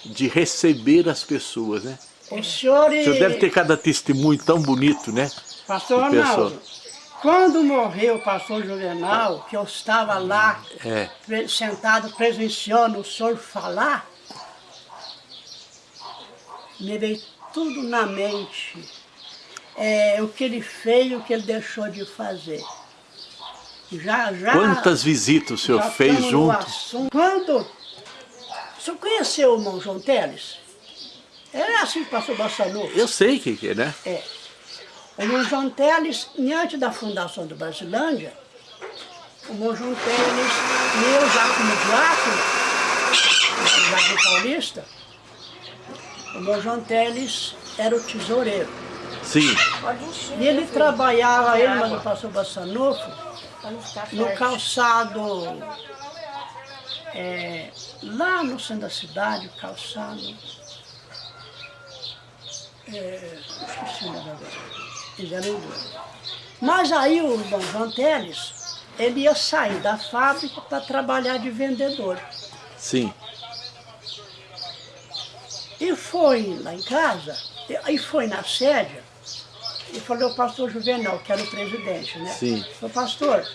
de receber as pessoas, né? O senhor... O senhor deve ter cada testemunho tão bonito, né? Pastor. Ronaldo, quando morreu o pastor Juvenal, que eu estava lá, É. sentado presenciando o senhor falar, me veio tudo na mente. É, o que ele fez e o que ele deixou de fazer. Já, já... Quantas visitas o senhor já fez junto? Quando... O senhor conheceu o irmão João Teles? É assim que passou Bassanu. Eu sei o que é, né? É. O irmão João Teles, antes da fundação do Brasilândia, o irmão João Teles, e eu já como diácono, no Jardim Paulista, o irmão João Teles era o tesoureiro. Sim. E ele trabalhava, ele, mas pastor Bassanufo, no calçado, é, lá no centro da cidade, o calçado, é, esqueci o nome eles eram dois. Mas aí o irmão João Teles, ele ia sair da fábrica para trabalhar de vendedor. Sim. E foi lá em casa, e- aí foi na sede, e falou ao pastor Juvenal, que era o presidente, né? Sim. Falou, pastor,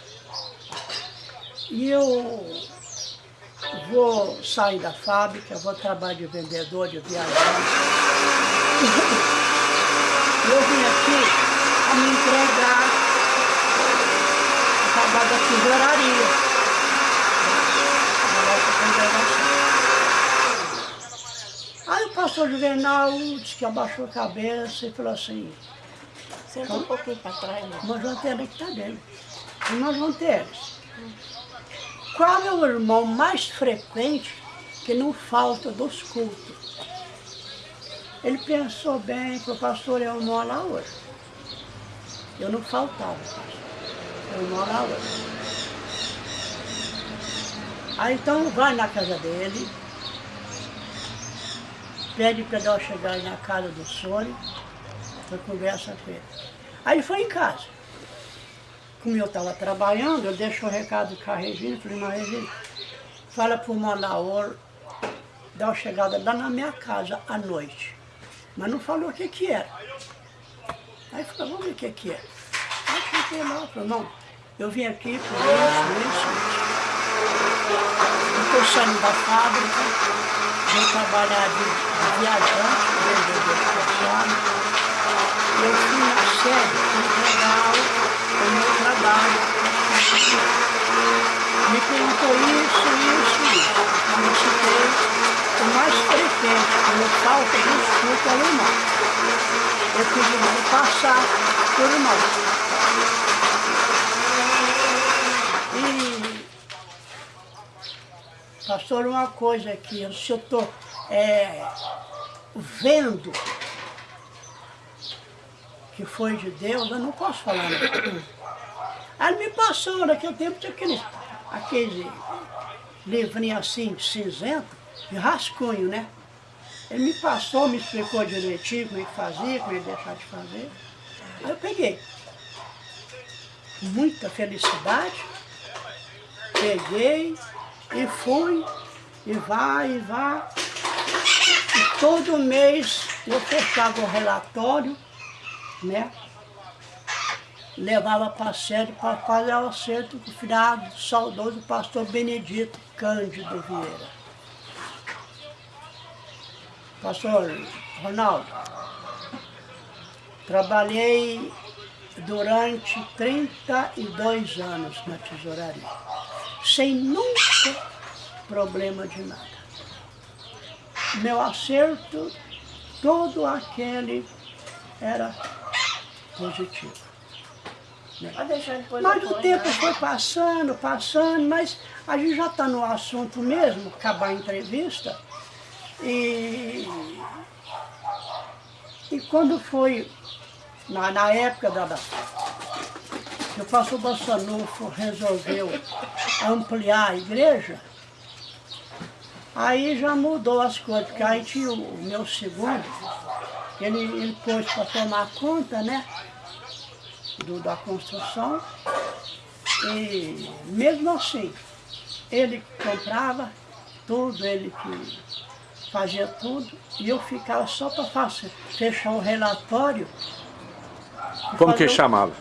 e eu vou sair da fábrica, vou trabalhar de vendedor, de viajante. Eu vim aqui a me entregar o trabalho da tesouraria. da nossa congregação. Aí o pastor Juvenal disse que abaixou a cabeça e falou assim, Senta um pouquinho pra trás, né? nós vamos ter que está dentro. E nós vamos ter. Qual é o irmão mais frequente que não falta dos cultos? Ele pensou bem, falou, pastor, eu moro lá hoje. Eu não faltava, pastor. Eu moro lá hoje. Aí então vai na casa dele, pede para eu chegar na casa do senhor, eu conversa com ele. Aí foi em casa. Como eu estava trabalhando, eu deixo o recado com a Regina, falei, mas Regina, fala para o Manaor dar uma chegada lá na minha casa à noite. Mas não falou o que que era. Aí falou, vamos ver o que que é. Aí fiquei lá, falou, não, eu vim aqui por isso, isso. Estou saindo da fábrica, vou trabalhar de, de viajante, vendedor de calçado. Eu fui na sede entregar o meu trabalho. Me perguntou isso, isso, isso. Eu citei o mais frequente, como falta de escuta irmão. Eu pedi para passar por irmão. E Pastor, uma coisa aqui, se eu estou vendo que foi de Deus, eu não posso falar nada. Aí me passou, naquele tempo tinha aquele, aquele livrinho assim, cinzento, de rascunho, né? Ele me passou, me explicou direitinho como é que fazia, como é que deixar de fazer. Aí eu peguei. Muita felicidade, peguei e fui, e vai, e vai. E todo mês eu fechava o relatório, né? Levava para a sede para fazer o acerto com o finado saudoso pastor Benedito Cândido Vieira. Pastor Ronaldo, trabalhei durante 32 anos na tesouraria, sem nunca problema de nada. Meu acerto, todo aquele era positivo. Depois Mas o tempo né? foi passando, passando, mas a gente já está no assunto mesmo, acabar a entrevista. E, e quando foi, na, na época da, da que o pastor Bassanufo resolveu ampliar a igreja, aí já mudou as coisas, porque aí tinha o, o meu segundo, ele, ele pôs para tomar conta, né? Do- da construção e mesmo assim ele comprava tudo, ele que fazia tudo, e eu ficava só para fechar o relatório. Como que chamava?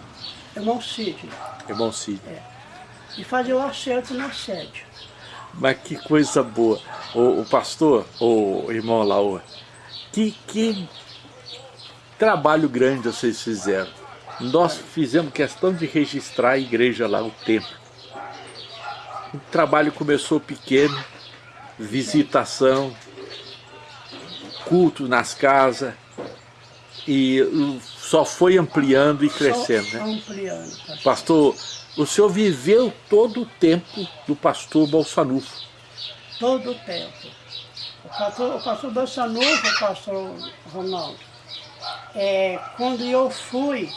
Irmão Cid. Irmão Cid. E fazer o acerto na sede. Mas que coisa boa. O, o pastor, o irmão Laura, que, que trabalho grande vocês fizeram. Nós fizemos questão de registrar a igreja lá, o templo. O trabalho começou pequeno, visitação, culto nas casas, e só foi ampliando e crescendo. Só Né? ampliando. pastor. Pastor, o senhor viveu todo o tempo do pastor Bolsanufo. Todo o tempo. O pastor, o pastor Bolsonaro, o pastor Ronaldo, é, quando eu fui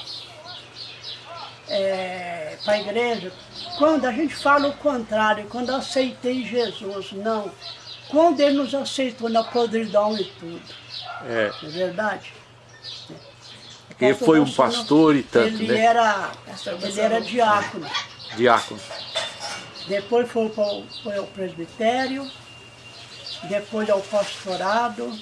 para a igreja, quando a gente fala o contrário, quando eu aceitei Jesus, não. Quando ele nos aceitou na podridão e tudo, É, não é verdade? Ele foi um pastor e tanto, ele né? Era, ele era diácono. diácono. Depois foi, foi ao presbitério, depois ao pastorado.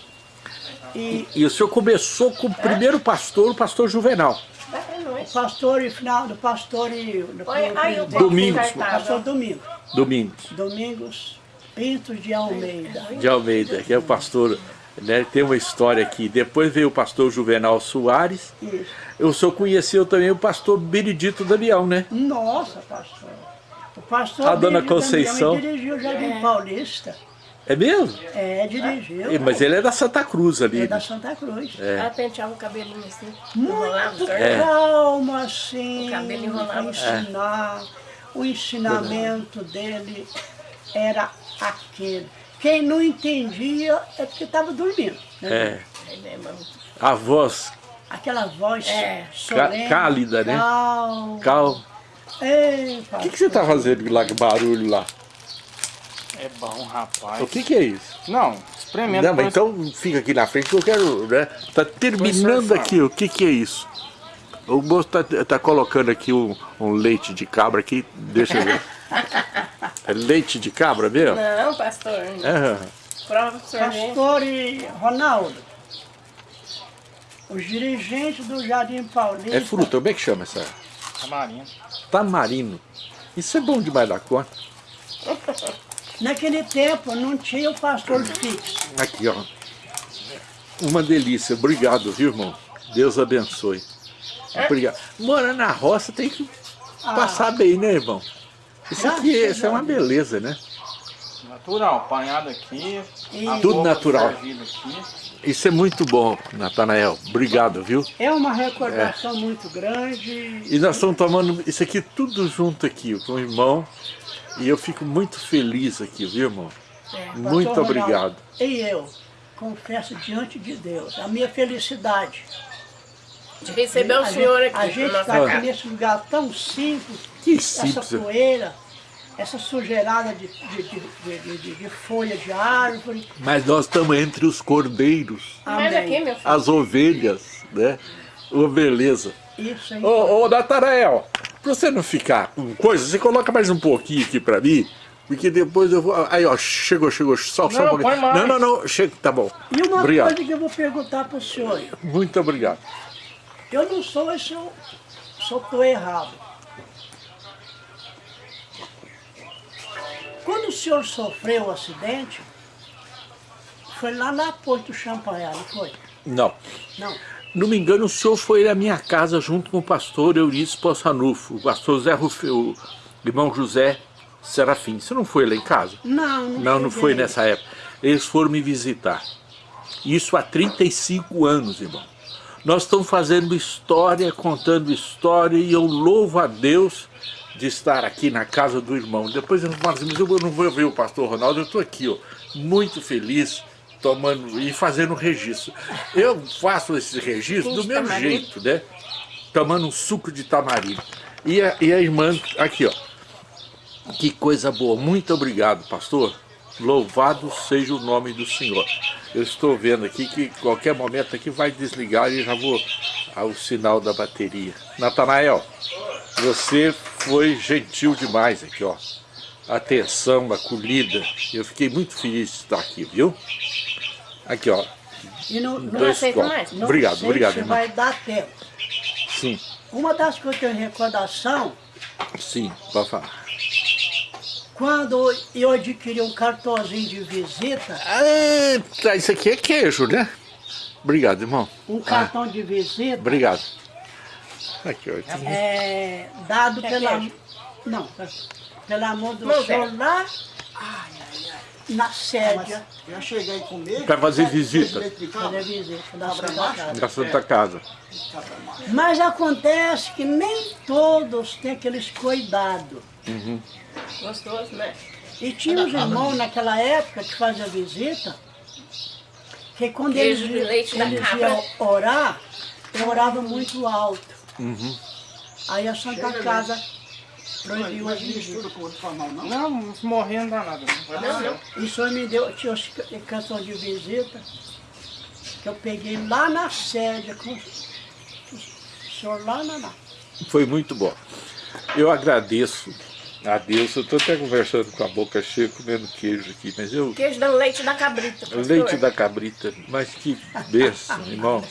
E E o senhor começou com o primeiro pastor, o pastor Juvenal. Dá pra nós. o pastor e final do pastor e do Olha, aí o presbitério. povo Domingos. Pastor Domingos. Domingos Domingos Pintos de Almeida. de Almeida, que é o pastor, né? Tem uma história aqui. Depois veio o pastor Juvenal Soares. Isso. O senhor conheceu também o pastor Benedito Damião, né? Nossa, pastor. O pastor A dona Benedito Conceição. Damião dirigiu o Jardim Paulista. É mesmo? É, dirigiu. E- Mas ele é da Santa Cruz ali. É da né? Santa Cruz. Ela penteava o cabelinho assim, enrolava Muito. É. calmo assim, O cabelo enrolado. para ensinar. O ensinamento dele era aquele. Quem não entendia é porque estava dormindo. né? É. É A voz Aquela voz É. solene, cálida, né? calma. cal. Ei, O que, que você tá fazendo lá, que barulho lá? É bom, rapaz. O que que é isso? Não, experimenta. Não, mas então fica aqui na frente que eu quero, né? Tá terminando aqui, o que que é isso? O moço tá, tá colocando aqui um, um leite de cabra aqui, deixa eu ver. É leite de cabra mesmo? Não, pastor. É. Prova pro senhor ver. Pastor e Ronaldo, os dirigentes do Jardim Paulista. É fruta, como é que chama essa? Tamarindo. Tamarino. Isso é bom demais da conta. Naquele tempo não tinha o pastor fixo. Aqui, ó. Uma delícia. Obrigado, viu, irmão? Deus abençoe. Obrigado. Morar na roça tem que passar bem, né, irmão? Isso aqui Graças isso é uma beleza, né? Natural, apanhado aqui. E- Tudo natural. Aqui. Isso é muito bom, Natanael. Obrigado, viu? É uma recordação muito grande. E nós estamos tomando isso aqui tudo junto aqui, com o irmão. E eu fico muito feliz aqui, viu, irmão? Pastor Muito Ronaldo, obrigado. E eu confesso diante de Deus a minha felicidade. De receber o senhor gente, aqui A gente está aqui nesse lugar tão simples, Que essa simples. poeira, essa sujeirada de, de, de, de- de- de folha de árvore. Mas nós estamos entre os cordeiros, Amém. as ovelhas, né? Uma beleza. Isso aí. Ô, ô Natanael, pra você não ficar com coisa, você coloca mais um pouquinho aqui pra mim, porque depois eu vou. Aí, ó, chegou, chegou, só, só um Não, pouquinho. Não, não, não, chega, tá bom. E uma obrigado. coisa que eu vou perguntar para o senhor. Muito obrigado. Eu não sou esse, eu só estou errado. Quando o senhor sofreu o acidente, foi lá na Porto Champanhar, não foi? Não. Não. Não me engano, o senhor foi na minha casa junto com o pastor Eurício Possanufo, o pastor Zé Rufe, o irmão José Serafim. Você não foi lá em casa? Não, não, Não, não foi nessa época. Eles foram me visitar. Isso há 35 anos, irmão. Nós estamos fazendo história, contando história, e eu louvo a Deus de estar aqui na casa do irmão. Depois eu falo assim, mas eu não vou ver o pastor Ronaldo, eu estou aqui, ó, muito feliz, tomando e fazendo registro. Eu faço esse registro do meu jeito, né? Tomando um suco de tamarindo. E a, e a irmã, aqui, ó. Que coisa boa. Muito obrigado, pastor. Louvado seja o nome do Senhor. Eu estou vendo aqui que qualquer momento aqui vai desligar e já vou ao sinal da bateria. Natanael, você foi gentil demais aqui, ó. atenção, acolhida. Eu fiquei muito feliz de estar aqui, viu? Aqui, ó. E no, no, Dois aceita copos. mais? não Obrigado, sei obrigado, se irmão. vai dar tempo. Sim, Uma das coisas que eu tenho recordação, sim, pode falar. quando eu adquiri um cartãozinho de visita, Ah, tá, isso aqui é queijo, né? Obrigado, irmão. um cartão de visita, Obrigado. Aqui, ó. é, dado Quer pela, queijo? não, pela mão do Não, senhor Zé. lá na sede, Já cheguei a comer. Pra fazer Faz visita. fazer visita da Cabra Santa? Casa. Santa Casa. Mas acontece que nem todos têm aqueles cuidados. Gostoso, né? E tinha uns irmãos naquela época que faziam visita, que quando Queijo eles, de leite eles iam orar, oravam muito alto. Uhum. Aí a Santa Chega, Casa proibiu Mas as visitas. mistura com outro formal, não? Não, não dá nada. Não. Não, não. E o senhor me deu, tinha canção de visita, que eu peguei lá na sede, com o senhor lá na... na- Foi muito bom. Eu agradeço a Deus. Eu estou até conversando com a boca cheia, comendo queijo aqui, mas eu. Queijo dando leite da cabrita, pastor. Leite da cabrita, mas que bênção, irmão.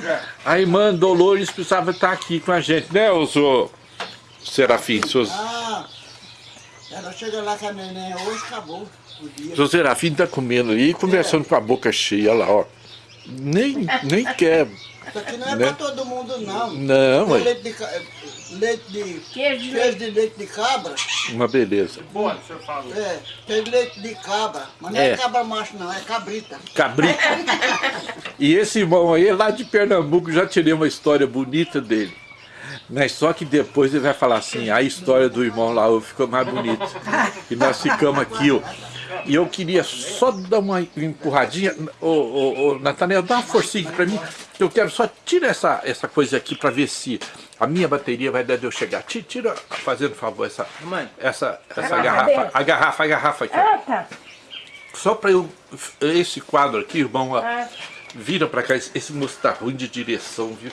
É? A irmã Dolores precisava estar aqui com a gente, né, ô senhor Serafim? Senhor, Ah, ela chega lá com a neném hoje, acabou o dia. senhor Serafim está comendo aí, conversando com a boca cheia, olha lá, ó. Nem, nem quer. Isso aqui não é Né? pra todo mundo, não. Não, ué. leite de, ca- leite de Queijo de queijo leite. de leite de cabra. Uma beleza. Boa, o senhor falou. É, tem leite de cabra. Mas não É. é, cabra macho, não, é cabrita. Cabrito. E esse irmão aí, lá de Pernambuco, já tirei uma história bonita dele. Mas só que depois ele vai falar assim, a história do irmão lá ficou mais bonita. E nós ficamos aqui, ó. E eu queria só dar uma empurradinha. Ô, ô, ô, Nathaniel, dá uma forcinha aqui pra mim. Eu quero só tirar essa, essa coisa aqui pra ver se a minha bateria vai dar de eu chegar. Ti- Tira, fazendo favor, essa, essa, essa garrafa. A garrafa, a garrafa aqui. Ah, tá. Só para eu. Esse quadro aqui, irmão, ó, Ah. Vira para cá. Esse, moço tá ruim de direção, viu?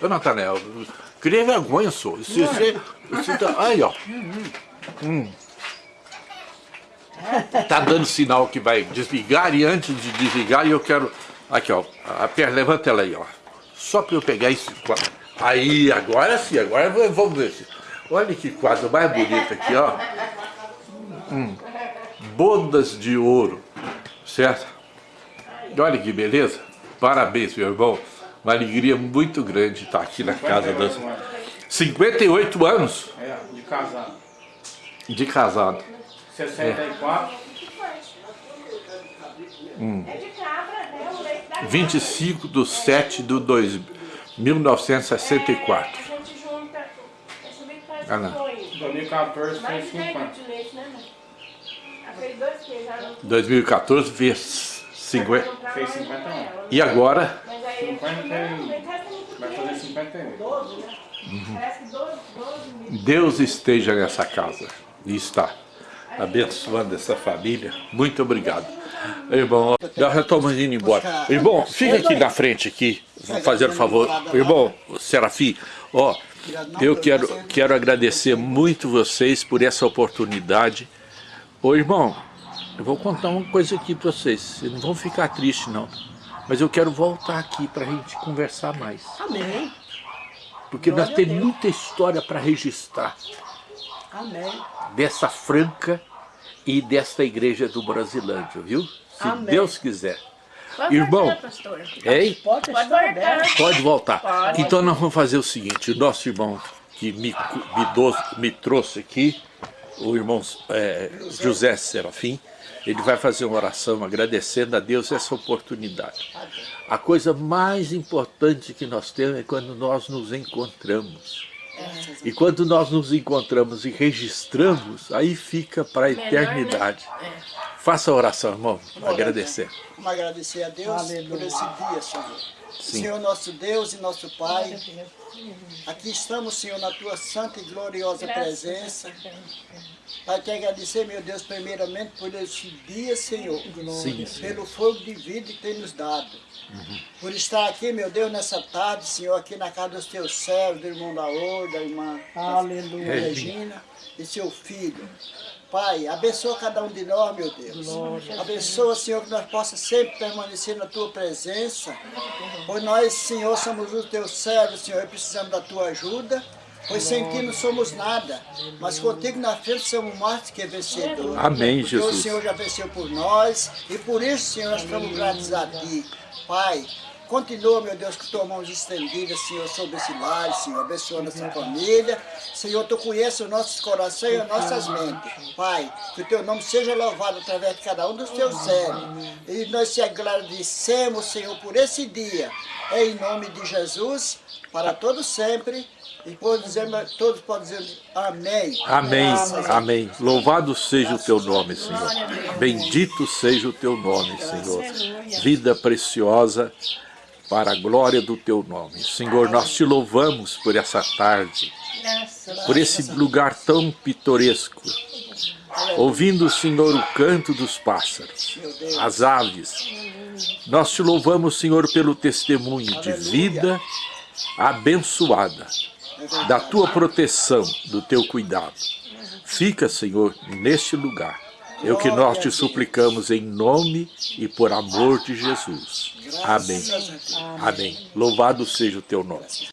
Ô, Natanel, cria vergonha, senhor. Se você. você tá, aí, ó. Hum. Tá dando sinal que vai desligar e antes de desligar eu quero. Aqui, ó. A perna, levanta ela aí, ó. Só para eu pegar esse quadro. Aí, agora sim, agora vamos ver. Olha que quadro mais bonito aqui, ó. bodas de ouro, certo? E olha que beleza, parabéns meu irmão, uma alegria muito grande estar aqui na casa das 58 anos É, de casado. de casado. 64. É de cabra, né? O leite da 25 de 7 de 2, 1964. A gente junta. Deixa eu ver que faz Ah, não. foi. 2014 foi Mais de 10 50. litros de leite, né, mãe? Aqueles dois queijos já não 2014 fez 50. compraram Fez lá no 51. Rafaela. E agora, Mas aí eles 50 não, e- leite resta muito Vai fazer 51. 12, né? Parece que 12, 12 mil. Deus esteja nessa casa e está abençoando essa família. Muito obrigado. Irmão, nós já estamos indo embora. Irmão, fica aqui na frente aqui, fazendo favor. Irmão, Serafim, ó, eu quero, quero agradecer muito vocês por essa oportunidade. Ô irmão, eu vou contar uma coisa aqui para vocês. Vocês não vão ficar tristes não. Mas eu quero voltar aqui para a gente conversar mais. Amém, Porque nós temos muita história para registrar amém. dessa Franca e desta igreja do Brasilândia, viu? Se Amém. Deus quiser. Pode Irmão, voltar. Hein? Pode Pode voltar. Pode voltar. Pode. Então nós vamos fazer o seguinte, o nosso irmão que me, me, dou- me trouxe aqui, o irmão é, José Serafim, ele vai fazer uma oração agradecendo a Deus essa oportunidade. A coisa mais importante que nós temos é quando nós nos encontramos. E quando nós nos encontramos e registramos, aí fica para a né? eternidade. Faça a oração, irmão, agradecer. Vamos agradecer a Deus Aleluia. por esse dia, Senhor. Sim. Senhor nosso Deus e nosso Pai, aqui estamos, Senhor, na tua santa e gloriosa presença. Pai, te agradecer, meu Deus, primeiramente por esse dia, Senhor, Sim, Senhor. pelo fogo de vida que tem nos dado. Por estar aqui, meu Deus, nessa tarde, Senhor, aqui na casa dos teus servos, do irmão Daor, da irmã Aleluia. Regina e seu filho. Pai, abençoa cada um de nós, meu Deus. Abençoa, Senhor, que nós possamos sempre permanecer na tua presença. Pois nós, Senhor, somos os teus servos, Senhor, e precisamos da tua ajuda. Pois sem ti não somos nada, mas contigo na frente somos mais que vencedores. Amém, Porque o Jesus. Senhor já venceu por nós e por isso, Senhor, nós estamos gratos a ti. Pai, continua, meu Deus, com tuas mãos estendidas, Senhor, sobre esse lar, Senhor, abençoa nossa família. Senhor, Tu conheces os nossos corações e as nossas mentes. Pai, que o Teu nome seja louvado através de cada um dos Teus servos. E nós te agradecemos, Senhor, por esse dia. Em nome de Jesus, para todos sempre. E todos, dizemos- todos podem dizer amém. Amém, Graças amém. Louvado seja o teu nome, Senhor. Bendito seja o teu nome, Senhor. Vida preciosa para a glória do teu nome. Senhor, nós te louvamos por essa tarde, por esse lugar tão pitoresco. Ouvindo, Senhor, o canto dos pássaros, as aves. Nós te louvamos, Senhor, pelo testemunho de vida abençoada, da tua proteção, do teu cuidado. Fica, Senhor, neste lugar. É o que nós te suplicamos em nome e por amor de Jesus. Amém. Amém. Louvado seja o teu nome.